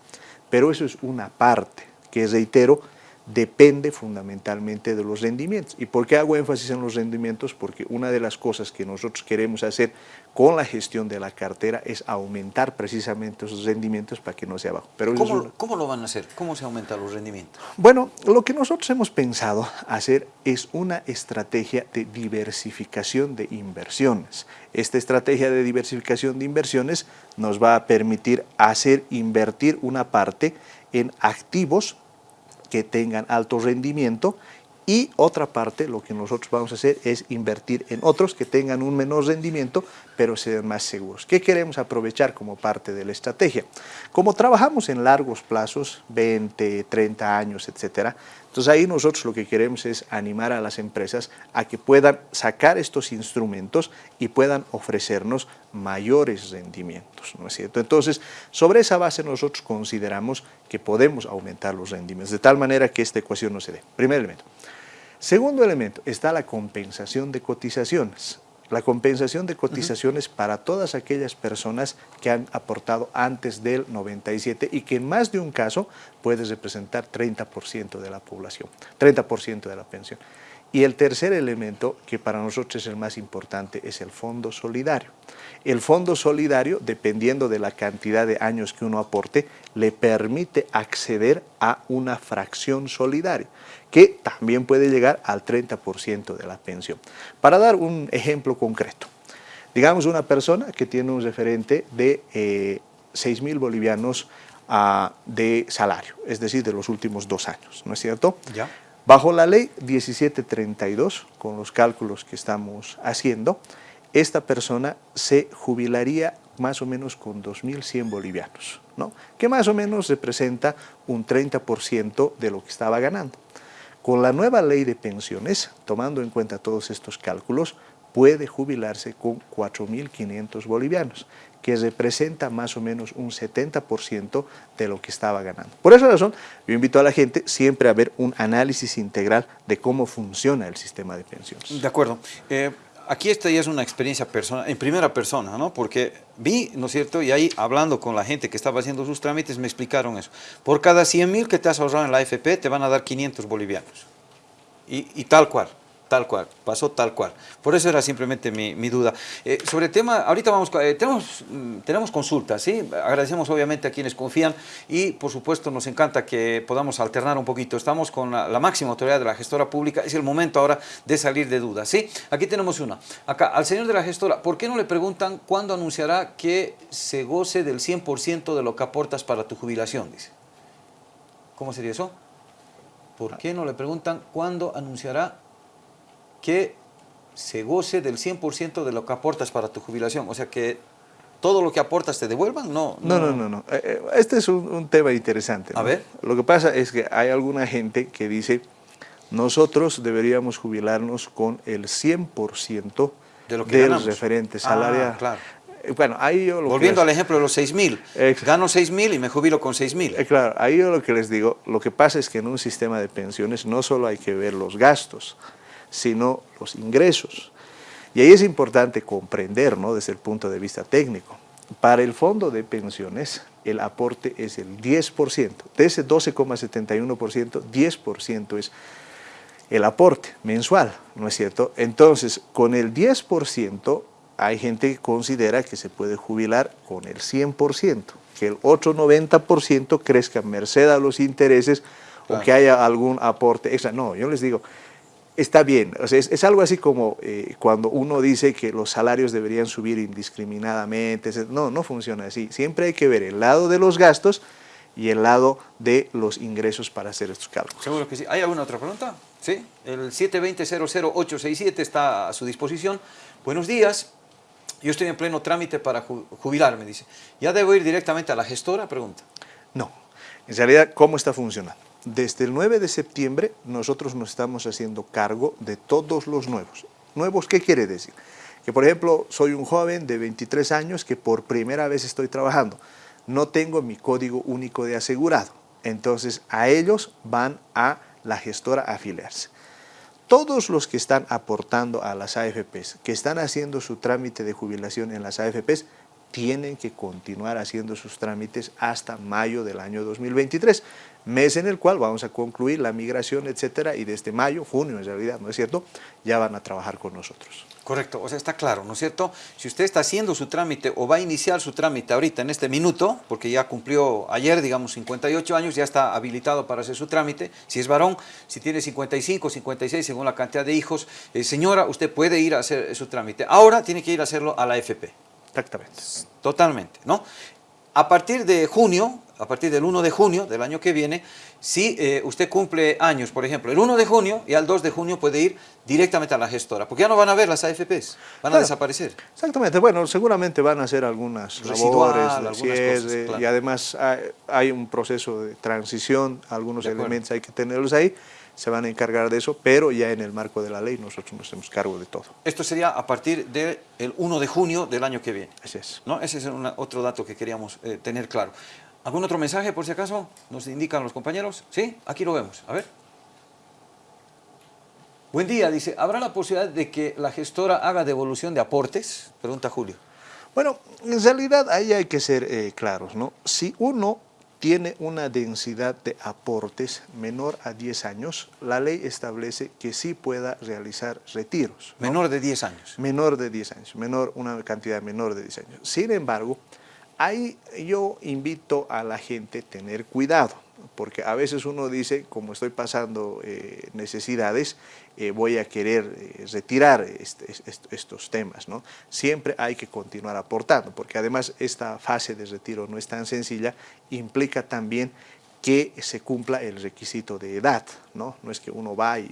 Pero eso es una parte que, reitero, depende fundamentalmente de los rendimientos. ¿Y por qué hago énfasis en los rendimientos? Porque una de las cosas que nosotros queremos hacer con la gestión de la cartera es aumentar precisamente esos rendimientos para que no sea bajo. Pero ¿Cómo, ¿Cómo, lo van a hacer? ¿Cómo se aumentan los rendimientos? Bueno, lo que nosotros hemos pensado hacer es una estrategia de diversificación de inversiones. Esta estrategia de diversificación de inversiones nos va a permitir hacer invertir una parte en activos que tengan alto rendimiento. Y otra parte, lo que nosotros vamos a hacer es invertir en otros que tengan un menor rendimiento, pero sean más seguros. ¿Qué queremos aprovechar como parte de la estrategia? Como trabajamos en largos plazos, 20, 30 años, etcétera, entonces ahí nosotros lo que queremos es animar a las empresas a que puedan sacar estos instrumentos y puedan ofrecernos mayores rendimientos, ¿no es cierto? Entonces, sobre esa base nosotros consideramos que podemos aumentar los rendimientos, de tal manera que esta ecuación no se dé. Primer elemento. Segundo elemento, está la compensación de cotizaciones. La compensación de cotizaciones para todas aquellas personas que han aportado antes del 97 y que en más de un caso puede representar 30% de la población, 30% de la pensión. Y el tercer elemento, que para nosotros es el más importante, es el fondo solidario. El fondo solidario, dependiendo de la cantidad de años que uno aporte, le permite acceder a una fracción solidaria, que también puede llegar al 30% de la pensión. Para dar un ejemplo concreto, digamos una persona que tiene un referente de eh, 6 mil bolivianos ah, de salario, es decir, de los últimos dos años, ¿no es cierto? Ya. Bajo la ley 1732, con los cálculos que estamos haciendo, esta persona se jubilaría más o menos con 2.100 bolivianos, ¿no? que más o menos representa un 30% de lo que estaba ganando. Con la nueva ley de pensiones, tomando en cuenta todos estos cálculos, puede jubilarse con 4.500 bolivianos, que representa más o menos un 70% de lo que estaba ganando. Por esa razón, yo invito a la gente siempre a ver un análisis integral de cómo funciona el sistema de pensiones. De acuerdo. Eh, aquí esta ya es una experiencia persona, en primera persona, ¿no? Porque vi, ¿no es cierto? Y ahí hablando con la gente que estaba haciendo sus trámites me explicaron eso. Por cada 100 mil que te has ahorrado en la AFP te van a dar 500 bolivianos. y tal cual. Tal cual, pasó tal cual. Por eso era simplemente mi, duda. Eh, sobre el tema, ahorita vamos, eh, tenemos, mm, tenemos consultas, ¿sí? Agradecemos obviamente a quienes confían y por supuesto nos encanta que podamos alternar un poquito. Estamos con la, máxima autoridad de la gestora pública, es el momento ahora de salir de dudas, ¿sí? Aquí tenemos una. Acá, al señor de la gestora, ¿por qué no le preguntan cuándo anunciará que se goce del 100% de lo que aportas para tu jubilación? Dice. ¿Cómo sería eso? ¿Por qué no le preguntan cuándo anunciará que se goce del 100% de lo que aportas para tu jubilación. O sea, que todo lo que aportas te devuelvan, no. No, no, no. no, eh, eh, Este es un, tema interesante. A ver. Lo que pasa es que hay alguna gente que dice, nosotros deberíamos jubilarnos con el 100% de lo que del referente ah, salarial. claro. Eh, bueno, ahí yo lo Volviendo al ejemplo de los 6 mil, gano 6 mil y me jubilo con 6 mil. claro, ahí yo lo que les digo, lo que pasa es que en un sistema de pensiones no solo hay que ver los gastos, sino los ingresos. Y ahí es importante comprender, ¿no? desde el punto de vista técnico, para el fondo de pensiones el aporte es el 10%, de ese 12,71%, 10% es el aporte mensual, ¿no es cierto? Entonces, con el 10% hay gente que considera que se puede jubilar con el 100%, que el otro 90% crezca merced a los intereses o que haya algún aporte extra. No, yo les digo, está bien. es, algo así como eh, cuando uno dice que los salarios deberían subir indiscriminadamente. No, no funciona así. Siempre hay que ver el lado de los gastos y el lado de los ingresos para hacer estos cálculos. Seguro que sí. ¿Hay alguna otra pregunta? Sí. El 720-00867 está a su disposición. Buenos días. Yo estoy en pleno trámite para jubilarme, dice. ¿Ya debo ir directamente a la gestora? Pregunta. No. En realidad, ¿cómo está funcionando? Desde el 9 de septiembre nosotros nos estamos haciendo cargo de todos los nuevos. ¿Nuevos qué quiere decir? Que por ejemplo soy un joven de 23 años que por primera vez estoy trabajando. No tengo mi código único de asegurado. Entonces a ellos van a la gestora a afiliarse. Todos los que están aportando a las AFPs, que están haciendo su trámite de jubilación en las AFPs, tienen que continuar haciendo sus trámites hasta mayo del año 2023 mes en el cual vamos a concluir la migración, etcétera, y desde mayo, junio en realidad, ¿no es cierto?, ya van a trabajar con nosotros. Correcto, o sea, está claro, ¿no es cierto? Si usted está haciendo su trámite o va a iniciar su trámite ahorita en este minuto, porque ya cumplió ayer, digamos, 58 años, ya está habilitado para hacer su trámite, si es varón, si tiene 55, 56, según la cantidad de hijos, eh, señora, usted puede ir a hacer su trámite. Ahora tiene que ir a hacerlo a la FP. Exactamente. Totalmente, ¿no? A partir de junio, a partir del 1 de junio del año que viene, si eh, usted cumple años, por ejemplo, el 1 de junio y al 2 de junio puede ir directamente a la gestora, porque ya no van a ver las AFPs, van a desaparecer. Exactamente, bueno, seguramente van a hacer algunas labores, y además hay, un proceso de transición, algunos elementos hay que tenerlos ahí, se van a encargar de eso, pero ya en el marco de la ley nosotros nos hacemos cargo de todo. Esto sería a partir del 1 de junio del año que viene. Ese es. ¿no? Ese es otro dato que queríamos eh, tener claro. ¿Algún otro mensaje, por si acaso? ¿Nos indican los compañeros? ¿Sí? Aquí lo vemos. A ver. Buen día, dice, ¿habrá la posibilidad de que la gestora haga devolución de aportes? Pregunta Julio. Bueno, en realidad ahí hay que ser eh, claros, ¿no? Si uno tiene una densidad de aportes menor a 10 años, la ley establece que sí pueda realizar retiros. Menor de 10 años. Menor de 10 años, menor, una cantidad menor de 10 años. Sin embargo, ahí yo invito a la gente a tener cuidado, porque a veces uno dice, como estoy pasando eh, necesidades, eh, voy a querer eh, retirar este, estos temas. ¿no? Siempre hay que continuar aportando, porque además esta fase de retiro no es tan sencilla, implica también que se cumpla el requisito de edad, ¿no? No es que uno va y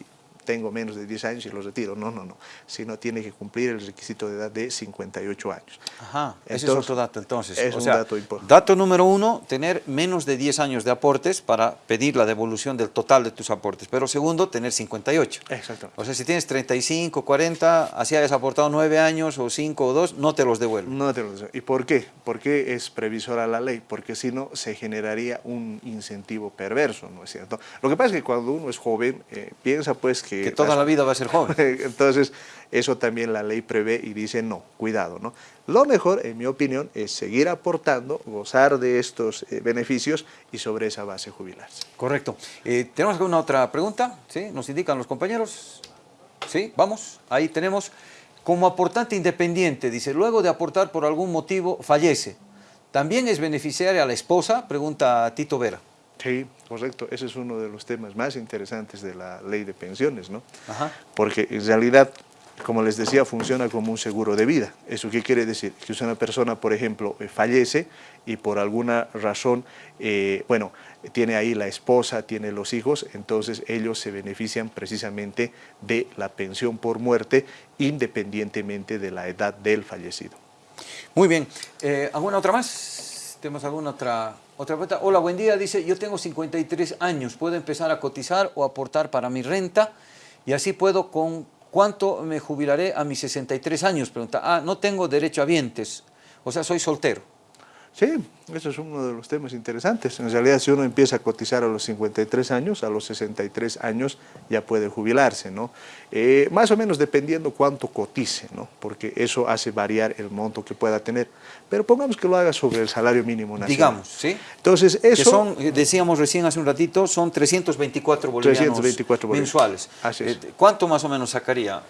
tengo menos de 10 años y los retiro. No, no, no. Sino tiene que cumplir el requisito de edad de 58 años. Ajá, ese es otro dato entonces. Es un dato importante. Dato número uno, tener menos de 10 años de aportes para pedir la devolución del total de tus aportes. Pero segundo, tener 58. Exactamente. O sea, si tienes 35, 40, así hayas aportado 9 años o 5 o 2, no te los devuelven. No te los devuelven. ¿Y por qué? ¿Por qué es previsora la ley? Porque si no, se generaría un incentivo perverso, ¿no es cierto? Lo que pasa es que cuando uno es joven, eh, piensa pues que que toda la vida va a ser joven. Entonces, eso también la ley prevé y dice no, cuidado. ¿no? Lo mejor, en mi opinión, es seguir aportando, gozar de estos eh, beneficios y sobre esa base jubilarse. Correcto. Eh, ¿Tenemos alguna otra pregunta? ¿Sí? ¿Nos indican los compañeros? ¿Sí? Vamos, ahí tenemos. Como aportante independiente, dice, luego de aportar por algún motivo, fallece. ¿También es beneficiaria a la esposa? Pregunta Tito Vera. Sí, correcto. Ese es uno de los temas más interesantes de la ley de pensiones, ¿no? Porque en realidad, como les decía, funciona como un seguro de vida. ¿Eso qué quiere decir? Que si una persona, por ejemplo, eh, fallece y por alguna razón, eh, bueno, tiene ahí la esposa, tiene los hijos, entonces ellos se benefician precisamente de la pensión por muerte independientemente de la edad del fallecido. Muy bien. Eh, ¿Alguna otra más? ¿Tenemos alguna otra otra pregunta. Hola, buen día. Dice, yo tengo 53 años. ¿Puedo empezar a cotizar o aportar para mi renta? Y así puedo con... ¿Cuánto me jubilaré a mis 63 años? Pregunta. Ah, no tengo derecho a vientes. O sea, soy soltero. Sí, eso es uno de los temas interesantes. En realidad, si uno empieza a cotizar a los 53 años, a los 63 años ya puede jubilarse, ¿no? Eh, más o menos dependiendo cuánto cotice, ¿no? Porque eso hace variar el monto que pueda tener. Pero pongamos que lo haga sobre el salario mínimo nacional. Digamos, ¿sí? Entonces, eso... Que son, eh, decíamos recién hace un ratito, son 324 bolivianos 324 mensuales. Así es. Eh, ¿Cuánto más o menos sacaría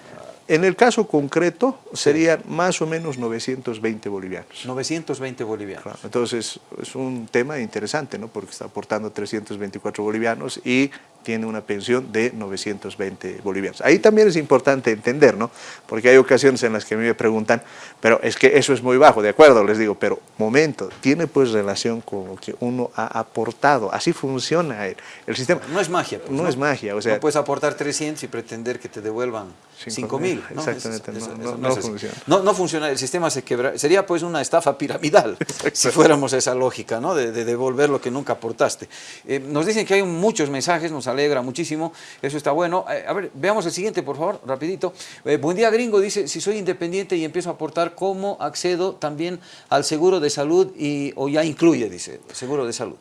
en el caso concreto serían más o menos 920 bolivianos. 920 bolivianos. entonces es un tema interesante, ¿no? porque está aportando 324 bolivianos y tiene una pensión de 920 bolivianos. Ahí también es importante entender, ¿no? Porque hay ocasiones en las que a mí me preguntan, pero es que eso es muy bajo, de acuerdo, les digo, pero momento, tiene pues relación con lo que uno ha aportado, así funciona el, sistema. No es magia. Pues, no, es magia, o sea... No puedes aportar 300 y pretender que te devuelvan 5 mil. Exactamente, no, funciona. No, funciona, el sistema se quebra, sería pues una estafa piramidal, si fuéramos a esa lógica, ¿no? De, devolver lo que nunca aportaste. Eh, nos dicen que hay muchos mensajes, nos alegra muchísimo, eso está bueno. Eh, a ver, veamos el siguiente, por favor, rapidito. Eh, buen día, gringo, dice, si soy independiente y empiezo a aportar, ¿cómo accedo también al seguro de salud y, o ya incluye, dice, seguro de salud?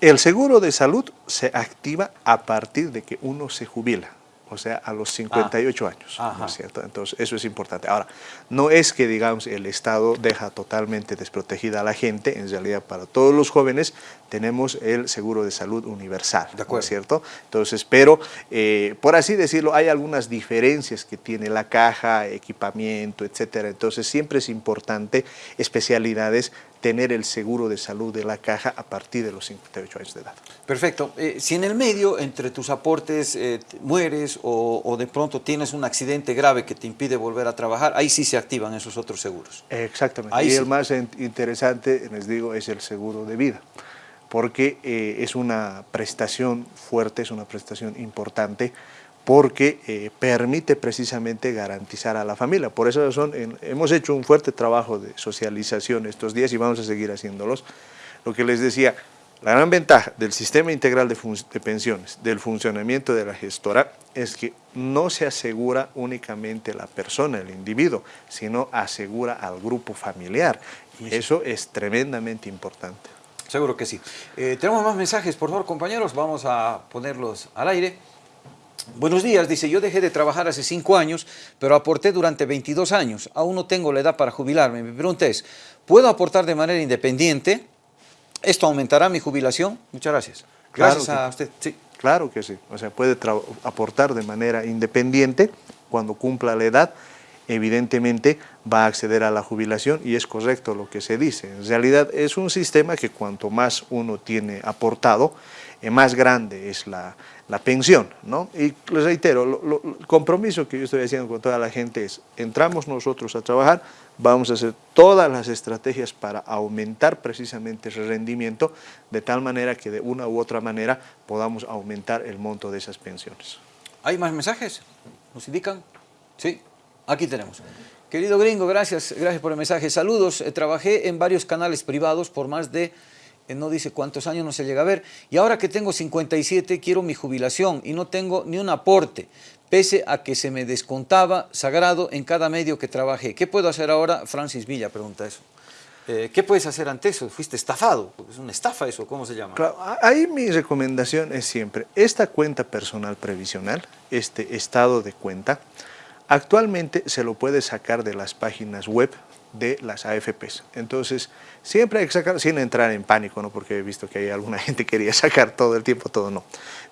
El seguro de salud se activa a partir de que uno se jubila o sea, a los 58 ah. años, ¿no es cierto? Entonces, eso es importante. Ahora, no es que, digamos, el Estado deja totalmente desprotegida a la gente, en realidad para todos los jóvenes tenemos el seguro de salud universal, ¿no es cierto? Entonces, pero, eh, por así decirlo, hay algunas diferencias que tiene la caja, equipamiento, etcétera, entonces siempre es importante especialidades tener el seguro de salud de la caja a partir de los 58 años de edad. Perfecto. Eh, si en el medio, entre tus aportes, eh, mueres o, de pronto tienes un accidente grave que te impide volver a trabajar, ahí sí se activan esos otros seguros. Exactamente. y el más interesante, les digo, es el seguro de vida porque eh, es una prestación fuerte, es una prestación importante, porque eh, permite precisamente garantizar a la familia. Por esa razón hemos hecho un fuerte trabajo de socialización estos días y vamos a seguir haciéndolos. Lo que les decía, la gran ventaja del sistema integral de, de, pensiones, del funcionamiento de la gestora, es que no se asegura únicamente la persona, el individuo, sino asegura al grupo familiar. Y eso es tremendamente importante. Seguro que sí. Eh, tenemos más mensajes, por favor, compañeros, vamos a ponerlos al aire. Buenos días, dice, yo dejé de trabajar hace cinco años, pero aporté durante 22 años. Aún no tengo la edad para jubilarme. Mi pregunta es, ¿puedo aportar de manera independiente? ¿Esto aumentará mi jubilación? Muchas gracias. Gracias a usted. Sí. Claro que sí. O sea, puede aportar de manera independiente cuando cumpla la edad. Evidentemente va a acceder a la jubilación y es correcto lo que se dice. En realidad es un sistema que cuanto más uno tiene aportado, más grande es la, la pensión, ¿no? Y les reitero, el compromiso que yo estoy haciendo con toda la gente es, entramos nosotros a trabajar, vamos a hacer todas las estrategias para aumentar precisamente ese rendimiento, de tal manera que de una u otra manera podamos aumentar el monto de esas pensiones. ¿Hay más mensajes? ¿Nos indican? Sí, aquí tenemos. Querido gringo, gracias, gracias por el mensaje. Saludos, eh, trabajé en varios canales privados por más de eh, no dice cuántos años no se llega a ver, y ahora que tengo 57 quiero mi jubilación y no tengo ni un aporte, pese a que se me descontaba sagrado en cada medio que trabajé. ¿Qué puedo hacer ahora? Francis Villa pregunta eso. Eh, ¿Qué puedes hacer ante eso? Fuiste estafado, es una estafa eso, ¿cómo se llama? Claro, ahí mi recomendación es siempre, esta cuenta personal previsional, este estado de cuenta, actualmente se lo puede sacar de las páginas web de las AFPs. Entonces, siempre hay que sacar, sin entrar en pánico, ¿no? porque he visto que hay alguna gente que quería sacar todo el tiempo, todo no.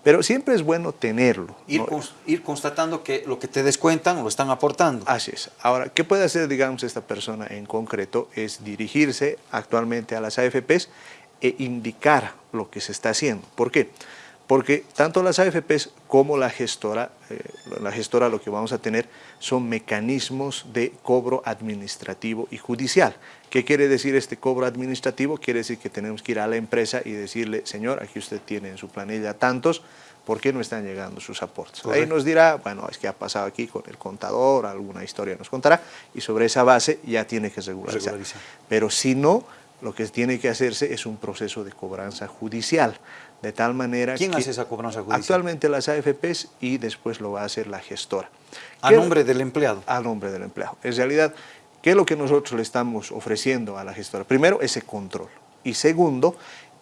Pero siempre es bueno tenerlo. Ir, constatando que lo que te descuentan lo están aportando. Así es. Ahora, ¿qué puede hacer, digamos, esta persona en concreto? Es dirigirse actualmente a las AFPs e indicar lo que se está haciendo. ¿Por qué? porque tanto las AFPs como la gestora, eh, la gestora lo que vamos a tener son mecanismos de cobro administrativo y judicial. ¿Qué quiere decir este cobro administrativo? Quiere decir que tenemos que ir a la empresa y decirle, señor, aquí usted tiene en su planilla tantos, ¿por qué no están llegando sus aportes? Ahí nos dirá, bueno, es que ha pasado aquí con el contador, alguna historia nos contará, y sobre esa base ya tiene que regularizar. Pero si no, lo que tiene que hacerse es un proceso de cobranza judicial de tal manera ¿Quién hace esa cobranza judicial? Actualmente las AFPs y después lo va a hacer la gestora. ¿A nombre del empleado? A nombre del empleado. En realidad, ¿qué es lo que nosotros le estamos ofreciendo a la gestora? Primero, ese control. Y segundo,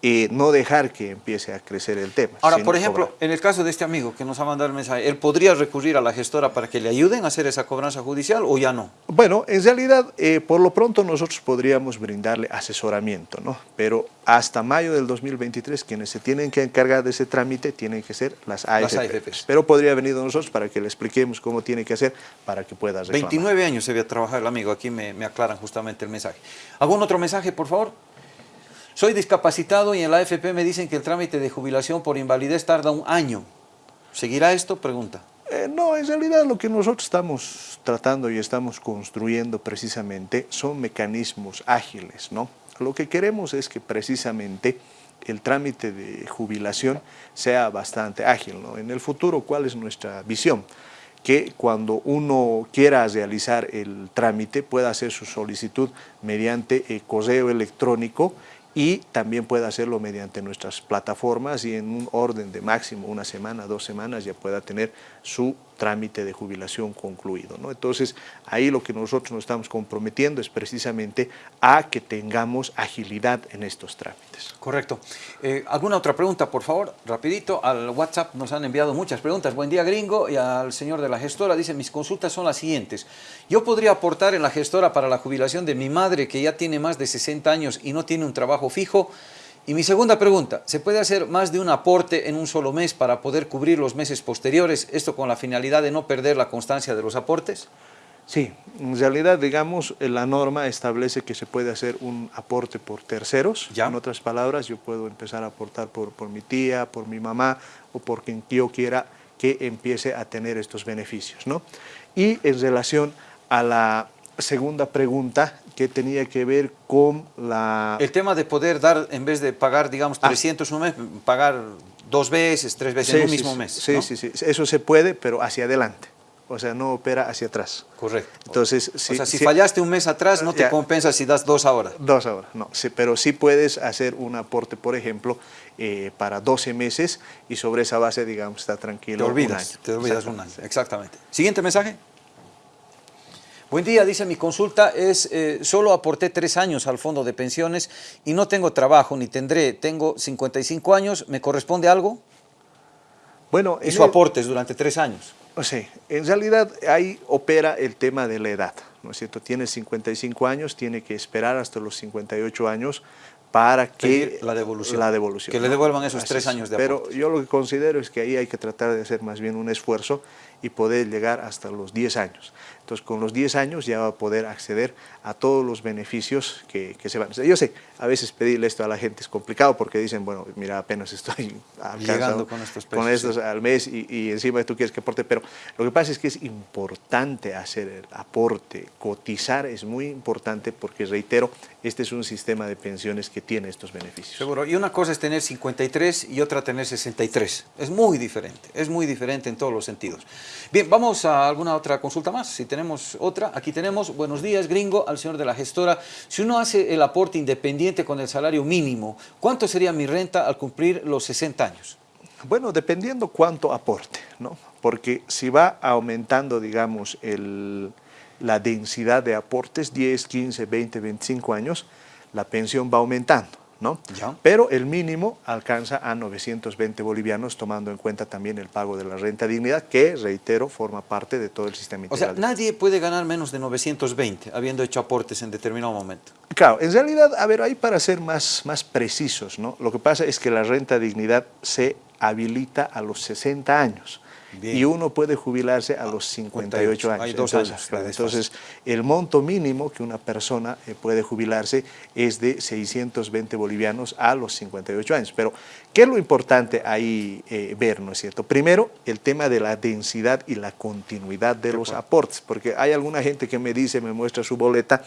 y no dejar que empiece a crecer el tema. Ahora, por ejemplo, en el caso de este amigo que nos ha mandado el mensaje, ¿él podría recurrir a la gestora para que le ayuden a hacer esa cobranza judicial o ya no? Bueno, en realidad, eh, por lo pronto nosotros podríamos brindarle asesoramiento, ¿no? Pero hasta mayo del 2023, quienes se tienen que encargar de ese trámite tienen que ser las AFPs. Pero podría venir nosotros para que le expliquemos cómo tiene que hacer para que pueda reclamar. 29 años se a trabajar el amigo, aquí me, me aclaran justamente el mensaje. ¿Algún otro mensaje, por favor? Soy discapacitado y en la AFP me dicen que el trámite de jubilación por invalidez tarda un año. ¿Seguirá esto? Pregunta. Eh, no, en realidad lo que nosotros estamos tratando y estamos construyendo precisamente son mecanismos ágiles, ¿no? Lo que queremos es que precisamente el trámite de jubilación sea bastante ágil, ¿no? En el futuro, ¿cuál es nuestra visión? que cuando uno quiera realizar el trámite pueda hacer su solicitud mediante el correo electrónico y también puede hacerlo mediante nuestras plataformas y en un orden de máximo una semana, dos semanas ya pueda tener su trámite de jubilación concluido. Entonces, ahí lo que nosotros nos estamos comprometiendo es precisamente a que tengamos agilidad en estos trámites. Correcto. Eh, ¿Alguna otra pregunta, por favor? Rapidito, al WhatsApp nos han enviado muchas preguntas. Buen día, gringo, y al señor de la gestora dice, mis consultas son las siguientes. Yo podría aportar en la gestora para la jubilación de mi madre, que ya tiene más de 60 años y no tiene un trabajo fijo, y mi segunda pregunta, ¿se puede hacer más de un aporte en un solo mes para poder cubrir los meses posteriores, esto con la finalidad de no perder la constancia de los aportes? Sí, en realidad, digamos, la norma establece que se puede hacer un aporte por terceros. ¿Ya? En otras palabras, yo puedo empezar a aportar por, por mi tía, por mi mamá o por quien yo quiera que empiece a tener estos beneficios. ¿no? Y en relación a la segunda pregunta, que tenía que ver con la... El tema de poder dar, en vez de pagar, digamos, 300 ah. un mes, pagar dos veces, tres veces en un mismo mes. Sí, sí, sí, eso se puede, pero hacia adelante. O sea, no opera hacia atrás. Correcto. Entonces, si, o sea, si, fallaste un mes atrás, no te compensa si das dos ahora. Dos ahora, no. Sí, pero sí puedes hacer un aporte, por ejemplo, eh, para 12 meses y sobre esa base, digamos, está tranquilo Te olvidas, te olvidas un año. Exactamente. Siguiente mensaje. Buen día, dice mi consulta es, eh, solo aporté tres años al fondo de pensiones y no tengo trabajo ni tendré, tengo 55 años, ¿me corresponde algo? Bueno, Hizo aportes durante tres años. Sí, en realidad ahí opera el tema de la edad, ¿no es cierto? Tiene 55 años, tiene que esperar hasta los 58 años para que la devolución, la devolución que le devuelvan esos tres años de aporte. Pero yo lo que considero es que ahí hay que tratar de hacer más bien un esfuerzo y poder llegar hasta los 10 años. Entonces, con los 10 años ya va a poder acceder a todos los beneficios que, se van. Yo sé, a veces pedirle esto a la gente es complicado porque dicen, bueno, mira, apenas estoy llegando con estos, con estos al mes y, y, encima tú quieres que aporte, pero lo que pasa es que es importante hacer el aporte, cotizar es muy importante porque, reitero, este es un sistema de pensiones que tiene estos beneficios. Seguro, y una cosa es tener 53 y otra tener 63, es muy diferente, es muy diferente en todos los sentidos. Bien, vamos a alguna otra consulta más, si tenemos otra, aquí tenemos, buenos días gringo, al señor de la gestora, si uno hace el aporte independiente con el salario mínimo, ¿cuánto sería mi renta al cumplir los 60 años? Bueno, dependiendo cuánto aporte, ¿no? Porque si va aumentando, digamos, la densidad de aportes, 10, 15, 20, 25 años, la pensión va aumentando. ¿No? Pero el mínimo alcanza a 920 bolivianos, tomando en cuenta también el pago de la renta dignidad, que, reitero, forma parte de todo el sistema integral. O sea, nadie puede ganar menos de 920, habiendo hecho aportes en determinado momento. Claro, en realidad, a ver, ahí para ser más, más precisos, ¿no? Lo que pasa es que la renta dignidad se habilita a los 60 años y uno puede jubilarse a los 58 años. Hay dos años. entonces, el monto mínimo que una persona eh, puede jubilarse es de 620 bolivianos a los 58 años. Pero, ¿qué es lo importante ahí eh, ver, no es cierto? Primero, el tema de la densidad y la continuidad de los aportes, porque hay alguna gente que me dice, me muestra su boleta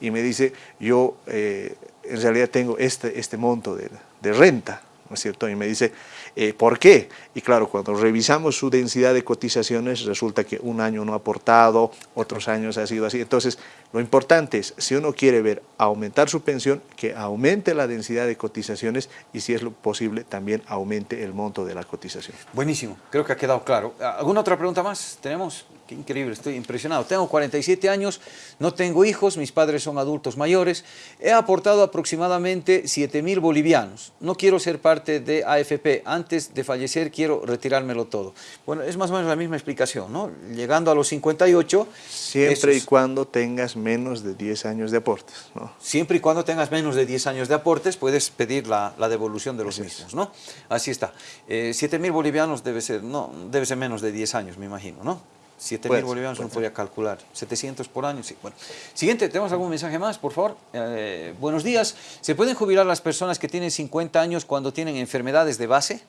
y me dice, yo eh, en realidad tengo este, este monto de, de renta, ¿no es cierto? Y me dice, eh, ¿Por qué? Y claro, cuando revisamos su densidad de cotizaciones, resulta que un año no ha aportado, otros años ha sido así. Entonces, lo importante es, si uno quiere ver aumentar su pensión, que aumente la densidad de cotizaciones y si es lo posible, también aumente el monto de la cotización. Buenísimo, creo que ha quedado claro. ¿Alguna otra pregunta más? ¿Tenemos? Qué increíble, estoy impresionado. Tengo 47 años, no tengo hijos, mis padres son adultos mayores. He aportado aproximadamente 7 mil bolivianos. No quiero ser parte de AFP. Antes de fallecer quiero retirármelo todo. Bueno, es más o menos la misma explicación, ¿no? Llegando a los 58... Siempre y cuando tengas menos de 10 años de aportes, ¿no? Siempre y cuando tengas menos de 10 años de aportes, puedes pedir la, devolución de los mismos, ¿no? Así está. Eh, 7 mil bolivianos debe ser, no, debe ser menos de 10 años, me imagino, ¿no? 7 mil bolivianos no podría calcular. 700 por año, sí. Bueno. Siguiente, ¿tenemos algún mensaje más, por favor? Eh, buenos días. ¿Se pueden jubilar las personas que tienen 50 años cuando tienen enfermedades de base?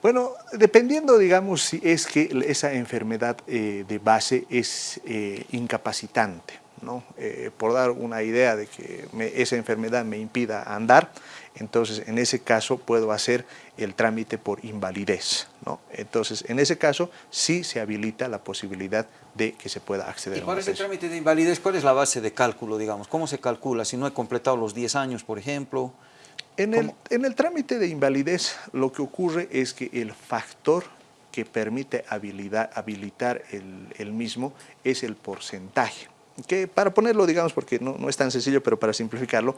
Bueno, dependiendo, digamos, si es que esa enfermedad eh, de base es eh, incapacitante, ¿no? por dar una idea de que esa enfermedad me impida andar, entonces en ese caso puedo hacer el trámite por invalidez. ¿No? Entonces en ese caso sí se habilita la posibilidad de que se pueda acceder ¿Y para ese trámite de invalidez cuál es la base de cálculo, digamos? ¿Cómo se calcula? Si no he completado los 10 años, por ejemplo. En el, en el, trámite de invalidez lo que ocurre es que el factor que permite habilitar el, el mismo es el porcentaje que para ponerlo, digamos, porque no, no, es tan sencillo, pero para simplificarlo,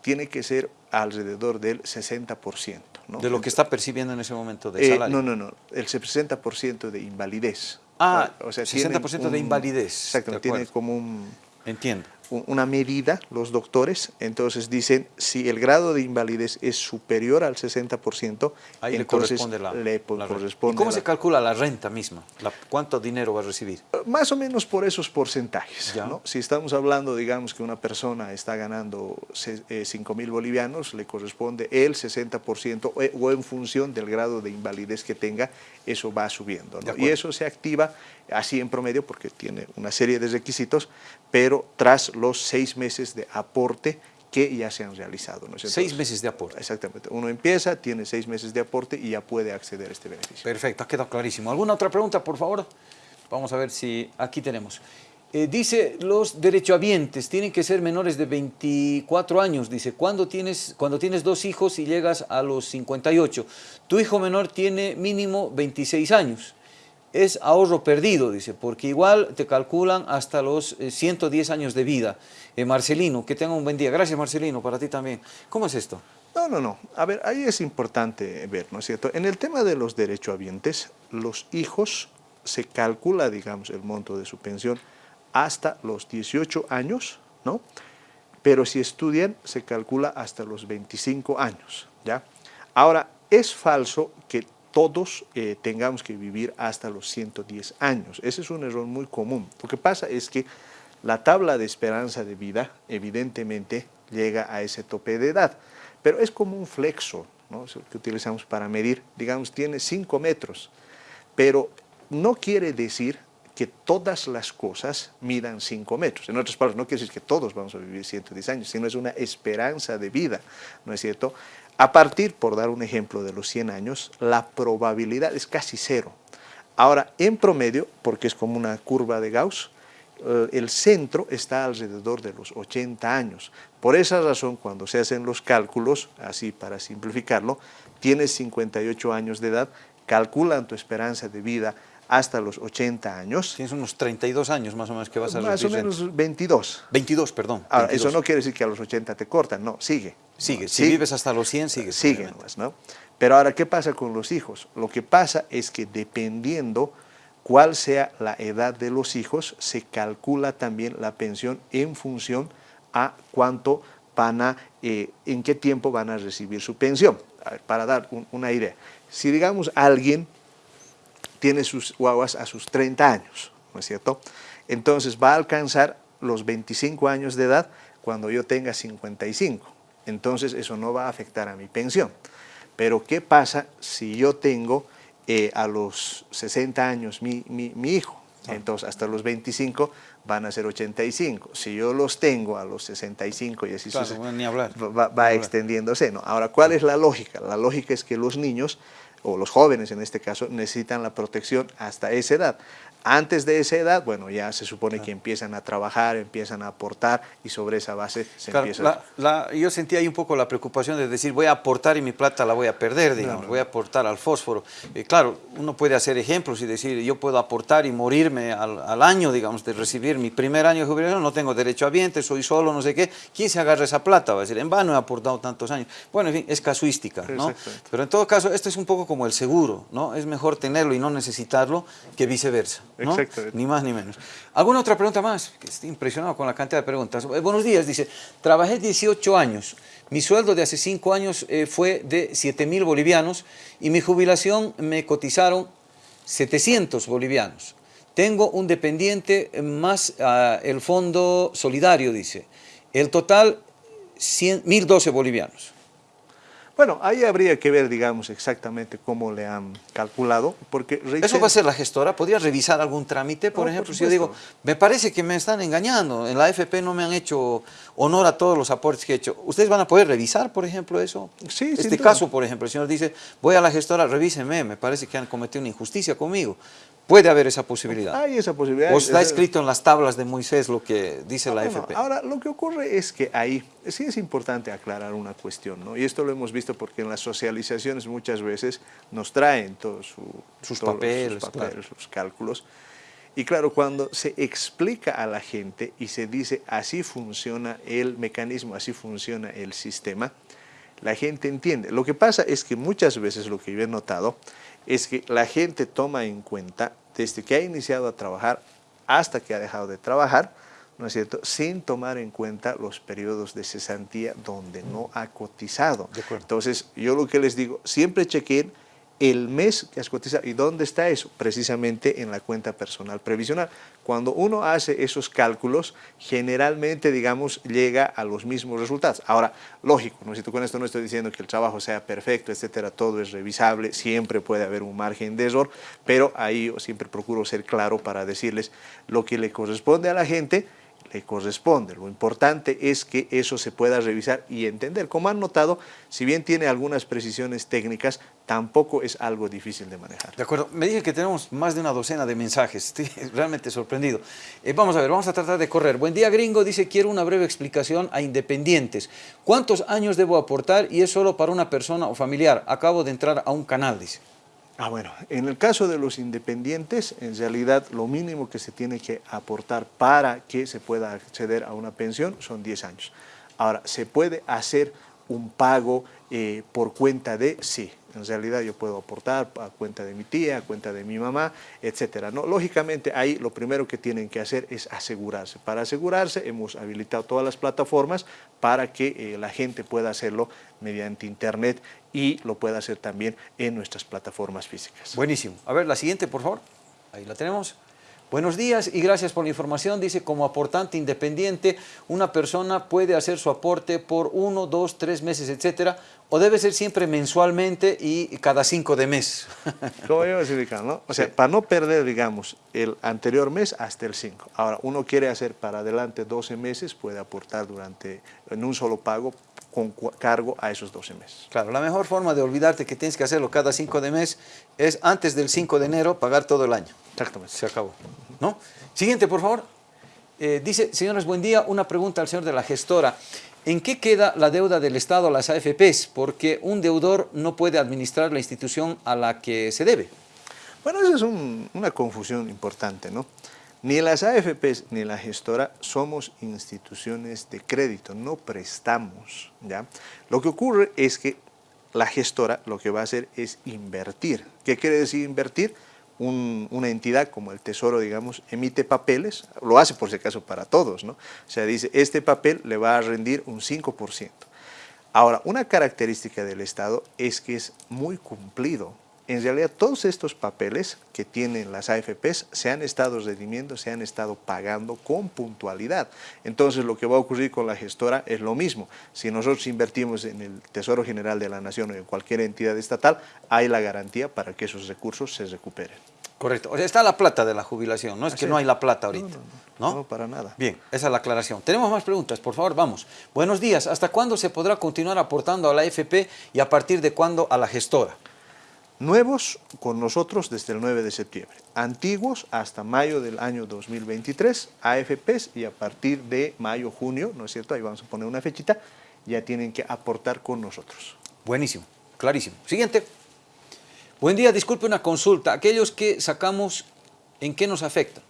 tiene que ser alrededor del 60%. ¿No? De lo que está percibiendo en ese momento de eh, salario. no, no, no, el 60% de invalidez. Ah, o sea, 60% de invalidez. Exacto, tiene como un... Entiendo una medida, los doctores, entonces dicen si el grado de invalidez es superior al 60%, Ahí entonces le corresponde la, le corresponde ¿Y cómo se calcula la renta misma? ¿Cuánto dinero va a recibir? Eh, más o menos por esos porcentajes. ¿no? Si estamos hablando, digamos, que una persona está ganando 5 eh, mil bolivianos, le corresponde el 60% eh, o en función del grado de invalidez que tenga, eso va subiendo. Y eso se activa así en promedio porque tiene una serie de requisitos, pero tras los seis meses de aporte que ya se han realizado. ¿no seis meses de aporte. Exactamente. Uno empieza, tiene seis meses de aporte y ya puede acceder a este beneficio. Perfecto, ha quedado clarísimo. ¿Alguna otra pregunta, por favor? Vamos a ver si aquí tenemos. Eh, dice, los derechohabientes tienen que ser menores de 24 años. Dice, cuando tienes, cuando tienes dos hijos y llegas a los 58, tu hijo menor tiene mínimo 26 años es ahorro perdido, dice, porque igual te calculan hasta los 110 eh, años de vida. Eh, Marcelino, que tenga un buen día. Gracias, Marcelino, para ti también. ¿Cómo es esto? No, no, no. A ver, ahí es importante ver, ¿no es cierto? En el tema de los derechohabientes, los hijos se calcula, digamos, el monto de su pensión hasta los 18 años, ¿no? Pero si estudian, se calcula hasta los 25 años, ¿ya? Ahora, es falso que todos eh, tengamos que vivir hasta los 110 años. Ese es un error muy común. Lo que pasa es que la tabla de esperanza de vida evidentemente llega a ese tope de edad, pero es como un flexo ¿no? que utilizamos para medir, digamos, tiene 5 metros, pero no quiere decir que todas las cosas midan 5 metros. En otras palabras, no quiere decir que todos vamos a vivir 110 años, sino es una esperanza de vida, ¿no es cierto? A partir, por dar un ejemplo, de los 100 años, la probabilidad es casi cero. Ahora, en promedio, porque es como una curva de Gauss, eh, el centro está alrededor de los 80 años. Por esa razón, cuando se hacen los cálculos, así para simplificarlo, tienes 58 años de edad, calculan tu esperanza de vida hasta los 80 años. Tienes unos 32 años más o menos que vas a Más o menos 22. 22, perdón. Ahora, eso no quiere decir que a los 80 te cortan, no, sigue. Sigue, si vives hasta los 100, sigue. Sigue, ¿no? Pero ahora, ¿qué pasa con los hijos? Lo que pasa es que dependiendo cuál sea la edad de los hijos, se calcula también la pensión en función a cuánto van a, eh, en qué tiempo van a recibir su pensión. para dar una idea, si digamos alguien tiene sus guaguas a sus 30 años, ¿no es cierto? Entonces va a alcanzar los 25 años de edad cuando yo tenga 55. Entonces eso no va a afectar a mi pensión. Pero ¿qué pasa si yo tengo eh, a los 60 años mi, hijo? Ah. Entonces hasta los 25 van a ser 85. Si yo los tengo a los 65 y así va, extendiéndose. ¿no? Ahora, ¿cuál es la lógica? La lógica es que los niños o los jóvenes en este caso, necesitan la protección hasta esa edad. Antes de esa edad, bueno, ya se supone que empiezan a trabajar, empiezan a aportar y sobre esa base se empieza la, Yo sentí ahí un poco la preocupación de decir voy a aportar y mi plata la voy a perder, digamos, voy a aportar al fósforo. Eh, claro, uno puede hacer ejemplos y decir yo puedo aportar y morirme al, año, digamos, de recibir mi primer año de jubilación, no tengo derecho a vientre, soy solo, no sé qué. ¿Quién se agarra esa plata? Va a decir, en vano he aportado tantos años. Bueno, en fin, es casuística, ¿no? Pero en todo caso, esto es un poco como el seguro, ¿no? Es mejor tenerlo y no necesitarlo que viceversa. Ni más ni menos. ¿Alguna otra pregunta más? Estoy impresionado con la cantidad de preguntas. Eh, buenos días, dice, trabajé 18 años, mi sueldo de hace 5 años eh, fue de 7 mil bolivianos y mi jubilación me cotizaron 700 bolivianos. Tengo un dependiente más ah, el fondo solidario, dice. El total, 1.012 bolivianos. Bueno, ahí habría que ver, digamos, exactamente cómo le han calculado, porque... ¿Eso va a ser la gestora? ¿Podría revisar algún trámite, por ejemplo? si yo digo, me parece que me están engañando, en la AFP no me han hecho honor a todos los aportes que he hecho. ¿Ustedes van a poder revisar, por ejemplo, eso? Sí, Este caso, por ejemplo, el señor dice, voy a la gestora, revíseme, me parece que han cometido una injusticia conmigo. Puede haber esa posibilidad. Hay esa posibilidad. O está escrito en las tablas de Moisés lo que dice la AFP. Ahora, lo que ocurre es que ahí sí es importante aclarar una cuestión, ¿no? Y esto lo hemos visto porque en las socializaciones muchas veces nos traen todos sus, papeles, sus cálculos. Y claro, cuando se explica a la gente y se dice así funciona el mecanismo, así funciona el sistema, la gente entiende. Lo que pasa es que muchas veces lo que yo he notado es que la gente toma en cuenta desde que ha iniciado a trabajar hasta que ha dejado de trabajar, ¿no es cierto?, sin tomar en cuenta los periodos de cesantía donde no ha cotizado. Entonces, yo lo que les digo, siempre chequen el mes que has cotizado. ¿Y dónde está eso? Precisamente en la cuenta personal previsional. Cuando uno hace esos cálculos, generalmente, digamos, llega a los mismos resultados. Ahora, lógico, ¿no? con esto no estoy diciendo que el trabajo sea perfecto, etcétera, todo es revisable, siempre puede haber un margen de error, pero ahí yo siempre procuro ser claro para decirles lo que le corresponde a la gente, le corresponde. Lo importante es que eso se pueda revisar y entender. Como han notado, si bien tiene algunas precisiones técnicas, tampoco es algo difícil de manejar. De acuerdo. Me dije que tenemos más de una docena de mensajes. Estoy realmente sorprendido. Eh, vamos a ver, vamos a tratar de correr. Buen día, gringo. Dice, quiero una breve explicación a independientes. ¿Cuántos años debo aportar y es solo para una persona o familiar? Acabo de entrar a un canal, dice. Ah, bueno, en el caso de los independientes, en realidad lo mínimo que se tiene que aportar para que se pueda acceder a una pensión son 10 años. Ahora, ¿se puede hacer un pago eh, por cuenta de? Sí, en realidad yo puedo aportar a cuenta de mi tía, a cuenta de mi mamá, etcétera. ¿no? Lógicamente ahí lo primero que tienen que hacer es asegurarse. Para asegurarse hemos habilitado todas las plataformas para que eh, la gente pueda hacerlo mediante internet y lo pueda hacer también en nuestras plataformas físicas. Buenísimo. A ver, la siguiente, por favor. Ahí la tenemos. Buenos días y gracias por la información. Dice, como aportante independiente, una persona puede hacer su aporte por uno, dos, tres meses, etcétera, o debe ser siempre mensualmente y cada cinco de mes. Como yo decía, ¿no? O sea, para no perder, digamos, el anterior mes hasta el 5. Ahora, uno quiere hacer para adelante 12 meses, puede aportar durante, en un solo pago, con cargo a esos 12 meses. Claro, la mejor forma de olvidarte que tienes que hacerlo cada 5 de mes es antes del 5 de enero pagar todo el año. Exactamente. Se acabó. ¿no? Siguiente, por favor. Eh, dice, señores, buen día, una pregunta al señor de la gestora. ¿En qué queda la deuda del Estado a las AFPs? Porque un deudor no puede administrar la institución a la que se debe. Bueno, esa es una confusión importante, ¿no? Ni las AFPs ni la gestora somos instituciones de crédito, no prestamos, ¿ya? Lo que ocurre es que la gestora lo que va a hacer es invertir. ¿Qué quiere decir invertir? Una entidad como el Tesoro, digamos, emite papeles, lo hace por si acaso para todos, ¿no? O sea, dice, este papel le va a rendir un 5%. Ahora, una característica del Estado es que es muy cumplido. En realidad, todos estos papeles que tienen las AFPs se han estado redimiendo, se han estado pagando con puntualidad. Entonces, lo que va a ocurrir con la gestora es lo mismo. Si nosotros invertimos en el Tesoro General de la Nación o en cualquier entidad estatal, hay la garantía para que esos recursos se recuperen. Correcto. O sea, está la plata de la jubilación, no es que no hay la plata ahorita. No, no, para nada. Bien, esa es la aclaración. Tenemos más preguntas, por favor, vamos. Buenos días. ¿Hasta cuándo se podrá continuar aportando a la AFP y a partir de cuándo a la gestora? Nuevos con nosotros desde el 9 de septiembre. Antiguos hasta mayo del año 2023, AFPs y a partir de mayo, junio, ¿no es cierto? Ahí vamos a poner una fechita, ya tienen que aportar con nosotros. Buenísimo, clarísimo. Siguiente. Buen día, disculpe una consulta. Aquellos que sacamos, ¿en qué nos afecta?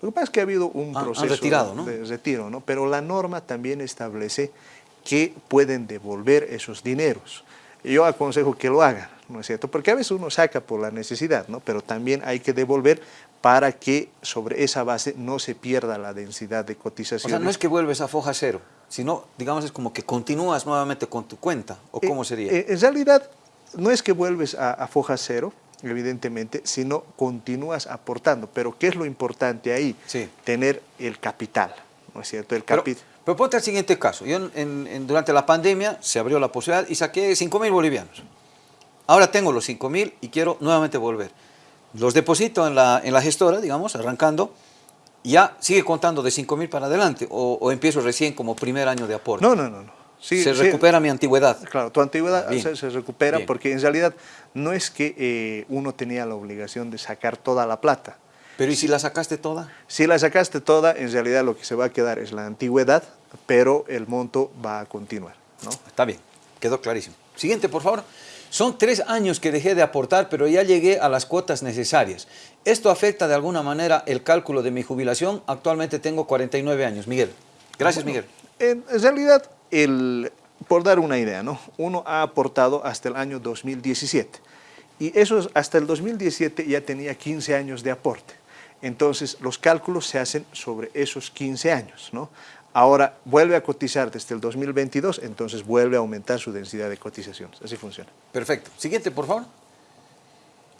Lo que pasa es que ha habido un proceso de retiro, ¿no? pero la norma también establece que pueden devolver esos dineros. Yo aconsejo que lo hagan, ¿no es cierto? Porque a veces uno saca por la necesidad, ¿no? pero también hay que devolver para que sobre esa base no se pierda la densidad de cotización. O sea, no es que vuelves a foja cero, sino, digamos, es como que continúas nuevamente con tu cuenta, ¿o eh, cómo sería? Eh, en realidad, no es que vuelves a, foja cero, evidentemente, sino continúas aportando. Pero ¿qué es lo importante ahí? Tener el capital, ¿no es cierto? El capital. Pero, ponte el siguiente caso. Yo durante la pandemia se abrió la posibilidad y saqué 5 mil bolivianos. Ahora tengo los 5 mil y quiero nuevamente volver. Los deposito en la, en la gestora, digamos, arrancando, ya sigue contando de 5 mil para adelante o, o empiezo recién como primer año de aporte. No, no, no. no se recupera mi antigüedad. Claro, tu antigüedad se, recupera porque en realidad no es que eh, uno tenía la obligación de sacar toda la plata. ¿Pero y si la sacaste toda? Si la sacaste toda, en realidad lo que se va a quedar es la antigüedad, pero el monto va a continuar. ¿no? Está bien, quedó clarísimo. Siguiente, por favor. Son tres años que dejé de aportar, pero ya llegué a las cuotas necesarias. ¿Esto afecta de alguna manera el cálculo de mi jubilación? Actualmente tengo 49 años. Miguel. Gracias, Miguel. En realidad, el, por dar una idea, ¿no? uno ha aportado hasta el año 2017 y eso hasta el 2017 ya tenía 15 años de aporte. Entonces los cálculos se hacen sobre esos 15 años. ¿no? Ahora vuelve a cotizar desde el 2022, entonces vuelve a aumentar su densidad de cotizaciones. Así funciona. Perfecto. Siguiente, por favor.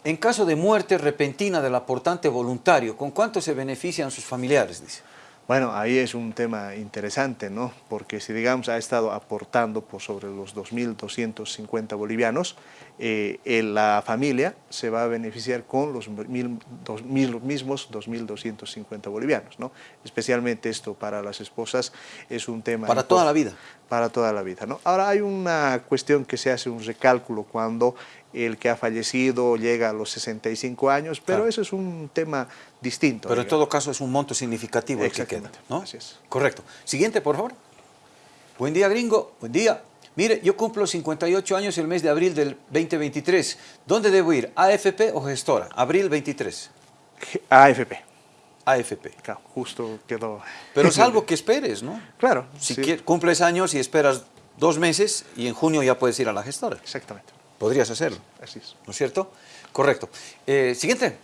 En caso de muerte repentina del aportante voluntario, ¿con cuánto se benefician sus familiares? Dice. Bueno, ahí es un tema interesante, ¿no? Porque si, digamos, ha estado aportando por sobre los 2.250 bolivianos, eh, la familia se va a beneficiar con los, mil, mismos 2.250 bolivianos, ¿no? Especialmente esto para las esposas es un tema... Para toda la vida. Para toda la vida, ¿no? Ahora hay una cuestión que se hace un recálculo cuando el que ha fallecido llega a los 65 años, pero eso es un tema distinto. Pero en todo caso es un monto significativo el que queda, ¿no? Así es. Correcto. Siguiente, por favor. Buen día, gringo. Buen día. Mire, yo cumplo 58 años el mes de abril del 2023. ¿Dónde debo ir? ¿AFP o gestora? Abril 23. AFP. AFP. Claro, justo quedó... Pero salvo que esperes, ¿no? Claro. Si cumples años y esperas dos meses y en junio ya puedes ir a la gestora. Exactamente. Podrías hacerlo. Así es. ¿No es cierto? Correcto. Eh, siguiente.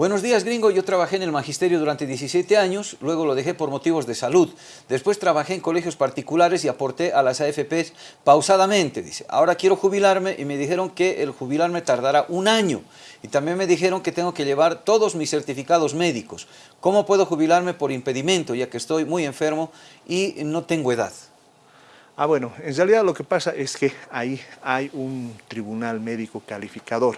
Buenos días, gringo. Yo trabajé en el magisterio durante 17 años, luego lo dejé por motivos de salud. Después trabajé en colegios particulares y aporté a las AFPs pausadamente, dice. Ahora quiero jubilarme y me dijeron que el jubilarme tardará un año. Y también me dijeron que tengo que llevar todos mis certificados médicos. ¿Cómo puedo jubilarme por impedimento, ya que estoy muy enfermo y no tengo edad? Ah, bueno, en realidad lo que pasa es que ahí hay un tribunal médico calificador.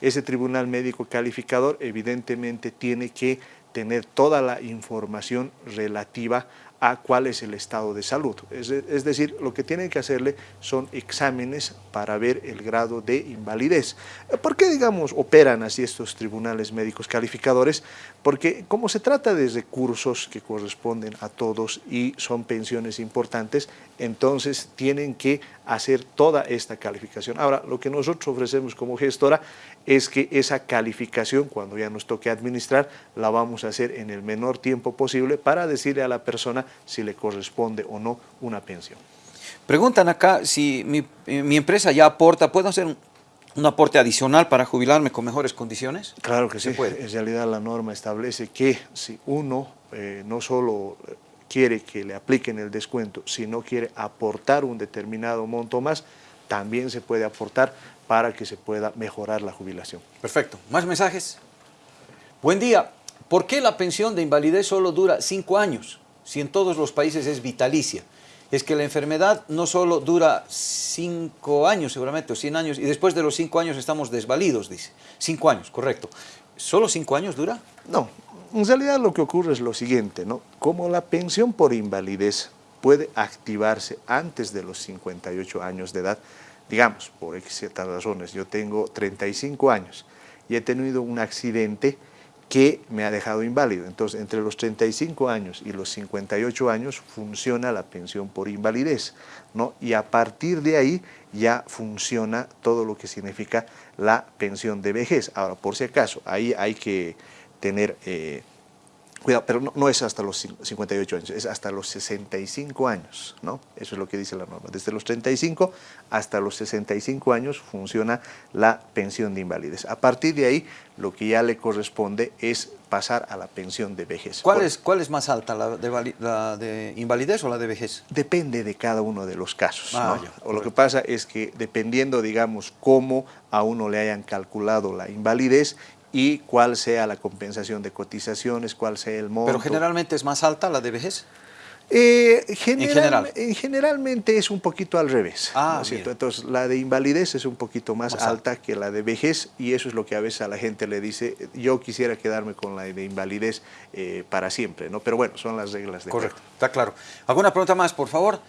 Ese tribunal médico calificador evidentemente tiene que tener toda la información relativa a cuál es el estado de salud. Es, decir, lo que tienen que hacerle son exámenes para ver el grado de invalidez. ¿Por qué, digamos, operan así estos tribunales médicos calificadores? Porque como se trata de recursos que corresponden a todos y son pensiones importantes, entonces tienen que hacer toda esta calificación. Ahora, lo que nosotros ofrecemos como gestora es que esa calificación, cuando ya nos toque administrar, la vamos a hacer en el menor tiempo posible para decirle a la persona si le corresponde o no una pensión. Preguntan acá si mi, mi empresa ya aporta, ¿puedo hacer un, un aporte adicional para jubilarme con mejores condiciones? Claro que sí. Puede? En realidad la norma establece que si uno eh, no solo quiere que le apliquen el descuento, sino quiere aportar un determinado monto más, también se puede aportar para que se pueda mejorar la jubilación. Perfecto. ¿Más mensajes? Buen día. ¿Por qué la pensión de invalidez solo dura cinco años, si en todos los países es vitalicia? es que la enfermedad no solo dura cinco años seguramente, o 100 años, y después de los cinco años estamos desvalidos, dice. Cinco años, correcto. ¿Solo cinco años dura? No, en realidad lo que ocurre es lo siguiente, ¿no? Como la pensión por invalidez puede activarse antes de los 58 años de edad, digamos, por ciertas razones, yo tengo 35 años y he tenido un accidente que me ha dejado inválido. Entonces, entre los 35 años y los 58 años funciona la pensión por invalidez, ¿no? Y a partir de ahí ya funciona todo lo que significa la pensión de vejez. Ahora, por si acaso, ahí hay que tener eh, Cuidado, pero no, es hasta los 58 años, es hasta los 65 años, ¿no? Eso es lo que dice la norma. Desde los 35 hasta los 65 años funciona la pensión de invalidez. A partir de ahí, lo que ya le corresponde es pasar a la pensión de vejez. ¿Cuál, es, cuál es más alta, la de, invalidez o la de vejez? Depende de cada uno de los casos. Ah, o lo que pasa es que dependiendo, digamos, cómo a uno le hayan calculado la invalidez, y cuál sea la compensación de cotizaciones, cuál sea el monto. ¿Pero generalmente es más alta la de vejez? Eh, ¿En general? generalmente es un poquito al revés. Ah, Entonces, la de invalidez es un poquito más, alta que la de vejez y eso es lo que a veces a la gente le dice, yo quisiera quedarme con la de invalidez eh, para siempre, ¿no? Pero bueno, son las reglas de Correcto, está claro. ¿Alguna pregunta más, por favor?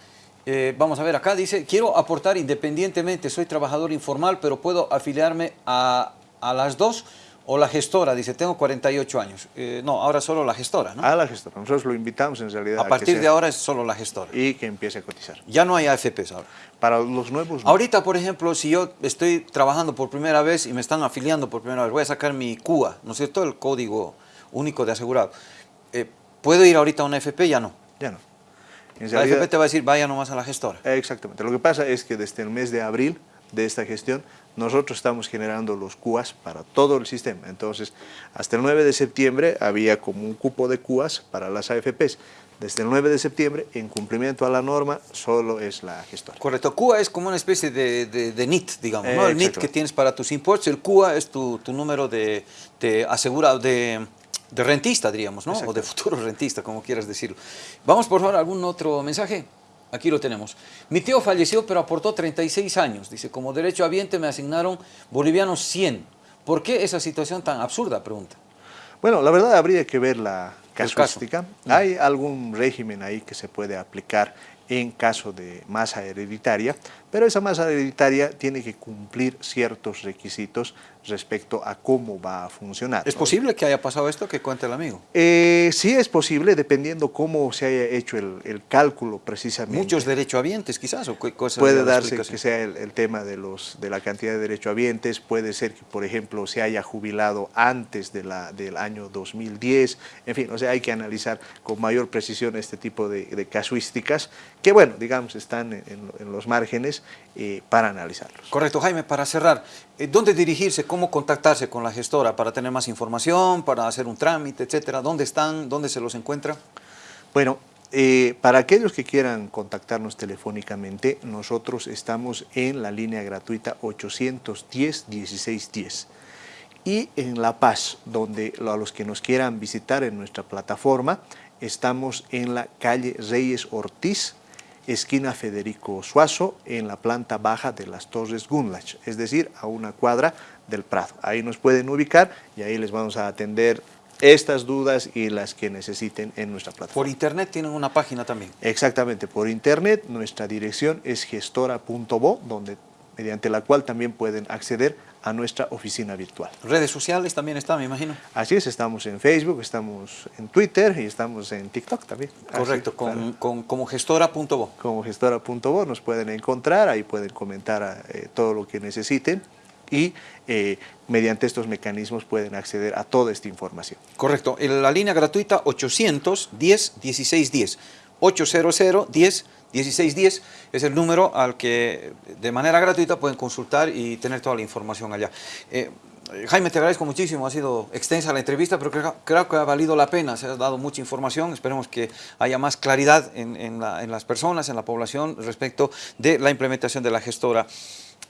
Eh, vamos a ver acá, dice, quiero aportar independientemente, soy trabajador informal, pero puedo afiliarme a, a las dos o la gestora dice, tengo 48 años. Eh, no, ahora solo la gestora, ¿no? A la gestora. Nosotros lo invitamos en realidad. A partir de ahora es solo la gestora. Y que empiece a cotizar. Ya no hay AFPs ahora. Para los nuevos... Ahorita, por ejemplo, si yo estoy trabajando por primera vez y me están afiliando por primera vez, voy a sacar mi CUA, ¿no es cierto? El Código Único de Asegurado. Eh, ¿Puedo ir ahorita a una AFP? Ya no. Ya no. la AFP te va a decir, vaya nomás a la gestora. Exactamente. Lo que pasa es que desde el mes de abril de esta gestión, nosotros estamos generando los CUAS para todo el sistema. Entonces, hasta el 9 de septiembre había como un cupo de CUAS para las AFPs. Desde el 9 de septiembre, en cumplimiento a la norma, solo es la gestora. Correcto. CUA es como una especie de, NIT, digamos, ¿no? El NIT que tienes para tus impuestos, el CUA es tu, número de, asegurado, de, rentista, diríamos, ¿no? O de futuro rentista, como quieras decirlo. Vamos, por favor, algún otro mensaje. Aquí lo tenemos. Mi tío falleció, pero aportó 36 años. Dice, como derecho habiente me asignaron bolivianos 100. ¿Por qué esa situación tan absurda? Pregunta. Bueno, la verdad habría que ver la casuística. Hay algún régimen ahí que se puede aplicar en caso de masa hereditaria, pero esa masa hereditaria tiene que cumplir ciertos requisitos respecto a cómo va a funcionar. ¿Es posible que haya pasado esto? Que cuente el amigo. Eh, sí es posible, dependiendo cómo se haya hecho el, cálculo precisamente. ¿Muchos derechohabientes quizás? O cosas puede darse que sea el, tema de, los, de la cantidad de derechohabientes, puede ser que, por ejemplo, se haya jubilado antes de la, del año 2010, en fin, o sea, hay que analizar con mayor precisión este tipo de, casuísticas, que bueno, digamos, están en, los márgenes eh, para analizarlos. Correcto, Jaime, para cerrar, eh, ¿Dónde dirigirse? ¿Cómo contactarse con la gestora para tener más información, para hacer un trámite, etcétera? ¿Dónde están? ¿Dónde se los encuentra? Bueno, eh, para aquellos que quieran contactarnos telefónicamente, nosotros estamos en la línea gratuita 810-1610. Y en La Paz, donde a los que nos quieran visitar en nuestra plataforma, estamos en la calle Reyes Ortiz, esquina Federico Suazo, en la planta baja de las Torres Gunlach, es decir, a una cuadra del Prado. Ahí nos pueden ubicar y ahí les vamos a atender estas dudas y las que necesiten en nuestra plataforma. Por internet tienen una página también. Exactamente, por internet nuestra dirección es gestora.bo, donde mediante la cual también pueden acceder a nuestra oficina virtual. Redes sociales también están, me imagino. Así es, estamos en Facebook, estamos en Twitter y estamos en TikTok también. Correcto, con, con, como gestora.bo. Como gestora.bo nos pueden encontrar, ahí pueden comentar eh, todo lo que necesiten y eh, mediante estos mecanismos pueden acceder a toda esta información. Correcto, la línea gratuita 810 1610, 800 10 1610 es el número al que de manera gratuita pueden consultar y tener toda la información allá. Eh, Jaime, te agradezco muchísimo, ha sido extensa la entrevista, pero creo, que ha valido la pena, se ha dado mucha información, esperemos que haya más claridad en, en las personas, en la población, respecto de la implementación de la gestora.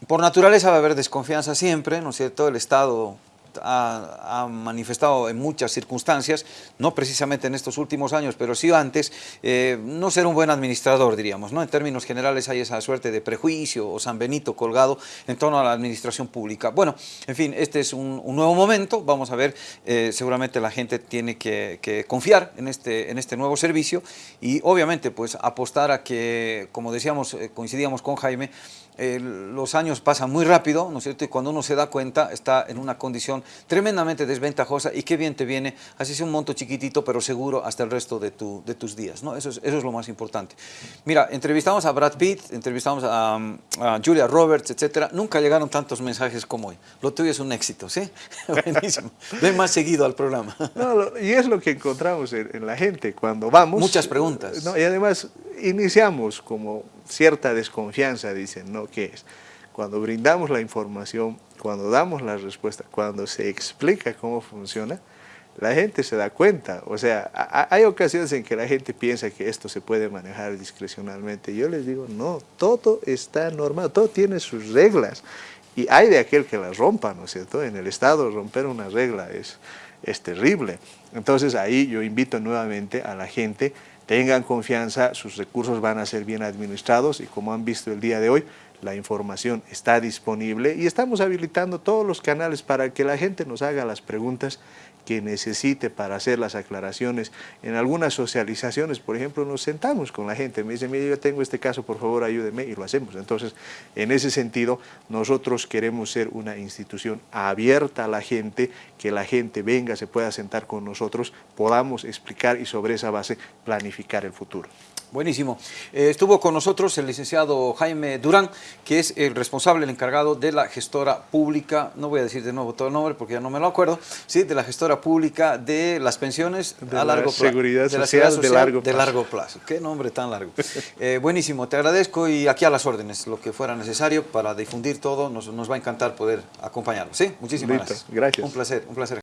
Por naturaleza va a haber desconfianza siempre, ¿no es cierto? El Estado ha, manifestado en muchas circunstancias, no precisamente en estos últimos años, pero sí antes, eh, no ser un buen administrador, diríamos. ¿no? En términos generales hay esa suerte de prejuicio o San Benito colgado en torno a la administración pública. Bueno, en fin, este es un, nuevo momento, vamos a ver, eh, seguramente la gente tiene que, confiar en este, en este nuevo servicio y obviamente pues apostar a que, como decíamos, eh, coincidíamos con Jaime, los años pasan muy rápido, ¿no es cierto? Y cuando uno se da cuenta está en una condición tremendamente desventajosa y qué bien te viene, así sea un monto chiquitito pero seguro hasta el resto de, tu, de tus días, ¿no? Eso es, eso es lo más importante. Mira, entrevistamos a Brad Pitt, entrevistamos a, Julia Roberts, etcétera, nunca llegaron tantos mensajes como hoy. Lo tuyo es un éxito, ¿sí? Buenísimo. Ven más seguido al programa. No, y es lo que encontramos en, la gente cuando vamos. Muchas preguntas. y además iniciamos como cierta desconfianza, dicen, ¿no? ¿Qué es? Cuando brindamos la información, cuando damos la respuesta, cuando se explica cómo funciona, la gente se da cuenta. O sea, hay ocasiones en que la gente piensa que esto se puede manejar discrecionalmente. Yo les digo, no, todo está normal, todo tiene sus reglas. Y hay de aquel que las rompa, ¿no es cierto? En el Estado romper una regla es, es terrible. Entonces ahí yo invito nuevamente a la gente tengan confianza, sus recursos van a ser bien administrados y como han visto el día de hoy, la información está disponible y estamos habilitando todos los canales para que la gente nos haga las preguntas que necesite para hacer las aclaraciones. En algunas socializaciones, por ejemplo, nos sentamos con la gente, me dicen, mire, yo tengo este caso, por favor ayúdeme, y lo hacemos. Entonces, en ese sentido, nosotros queremos ser una institución abierta a la gente, que la gente venga, se pueda sentar con nosotros, podamos explicar y sobre esa base planificar el futuro. Buenísimo. Eh, estuvo con nosotros el licenciado Jaime Durán, que es el responsable, el encargado de la gestora pública, no voy a decir de nuevo todo el nombre porque ya no me lo acuerdo, sí, de la gestora pública de las pensiones a largo plazo. Seguridad de la seguridad social de, largo plazo. de largo plazo. Qué nombre tan largo. Eh, buenísimo, te agradezco y aquí a las órdenes, lo que fuera necesario para difundir todo, nos, va a encantar poder acompañarlo. ¿Sí? Muchísimas gracias. Gracias. Un placer, un placer.